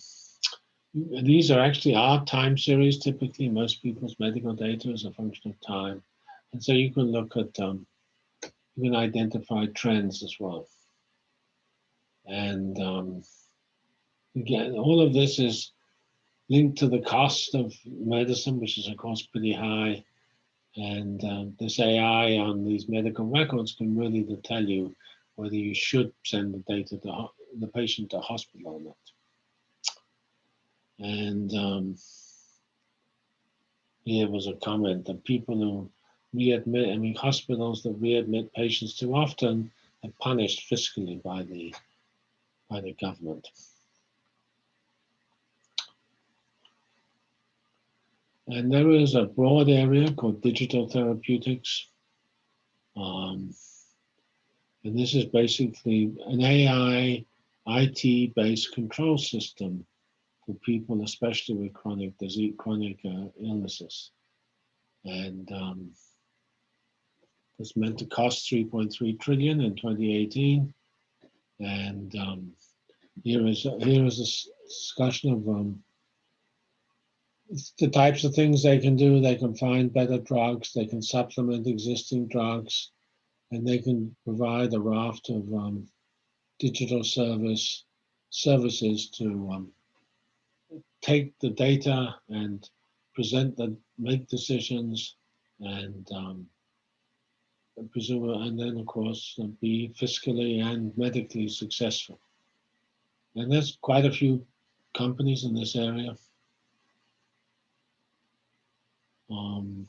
these are actually our time series. Typically, most people's medical data is a function of time. And so you can look at, um, you can identify trends as well. And um, again, all of this is linked to the cost of medicine, which is of course pretty high. And um, this AI on these medical records can really tell you whether you should send the data to the patient to hospital or not. And um, here was a comment that people who readmit, I mean, hospitals that readmit patients too often are punished fiscally by the by the government. And there is a broad area called digital therapeutics. Um, and this is basically an AI IT based control system for people, especially with chronic disease, chronic uh, illnesses. And um, it's meant to cost 3.3 trillion in 2018. And um, here is here is a discussion of um, the types of things they can do. They can find better drugs. They can supplement existing drugs, and they can provide a raft of um, digital service services to um, take the data and present the make decisions and um, presume and then of course uh, be fiscally and medically successful. And there's quite a few companies in this area. Um,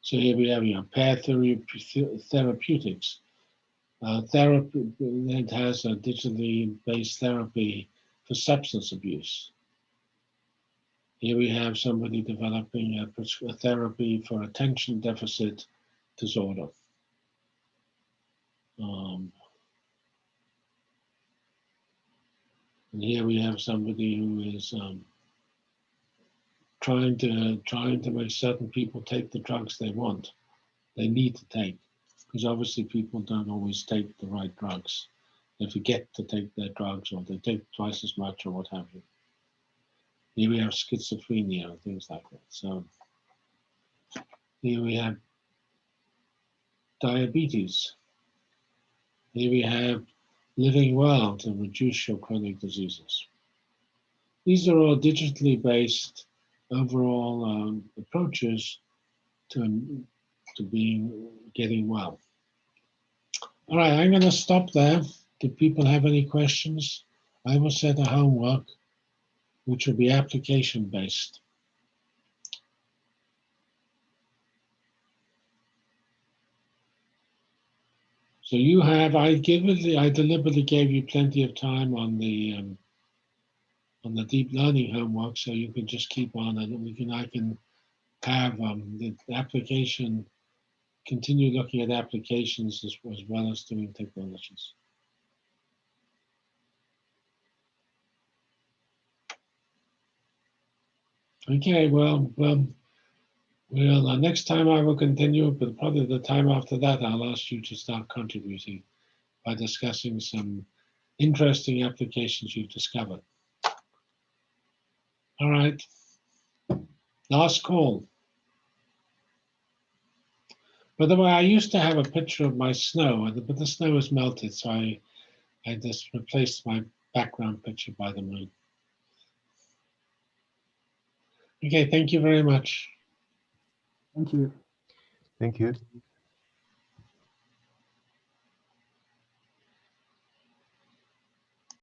so here we have you know, Pear therape- therapeutics. Uh, therapy it has a digitally based therapy for substance abuse. Here we have somebody developing a, a therapy for attention deficit disorder. Um, and here we have somebody who is um, trying to trying to make certain people take the drugs they want, they need to take, because obviously people don't always take the right drugs. They forget to take their drugs, or they take twice as much, or what have you. Here we have schizophrenia and things like that. So here we have diabetes. Here we have living well to reduce your chronic diseases. These are all digitally based overall um, approaches to, to being getting well. All right, I'm going to stop there. Do people have any questions? I will set a homework, which will be application based. So you have, I give it, I deliberately gave you plenty of time on the um, on the deep learning homework, so you can just keep on and we can, I can have um, the application, continue looking at applications as, as well as doing technologies. Okay, well, um, well, uh, next time I will continue, but probably the time after that, I'll ask you to start contributing by discussing some interesting applications you've discovered. All right. Last call. By the way, I used to have a picture of my snow, but the snow has melted, so I, I just replaced my background picture by the moon. Okay, thank you very much. Thank you. Thank you.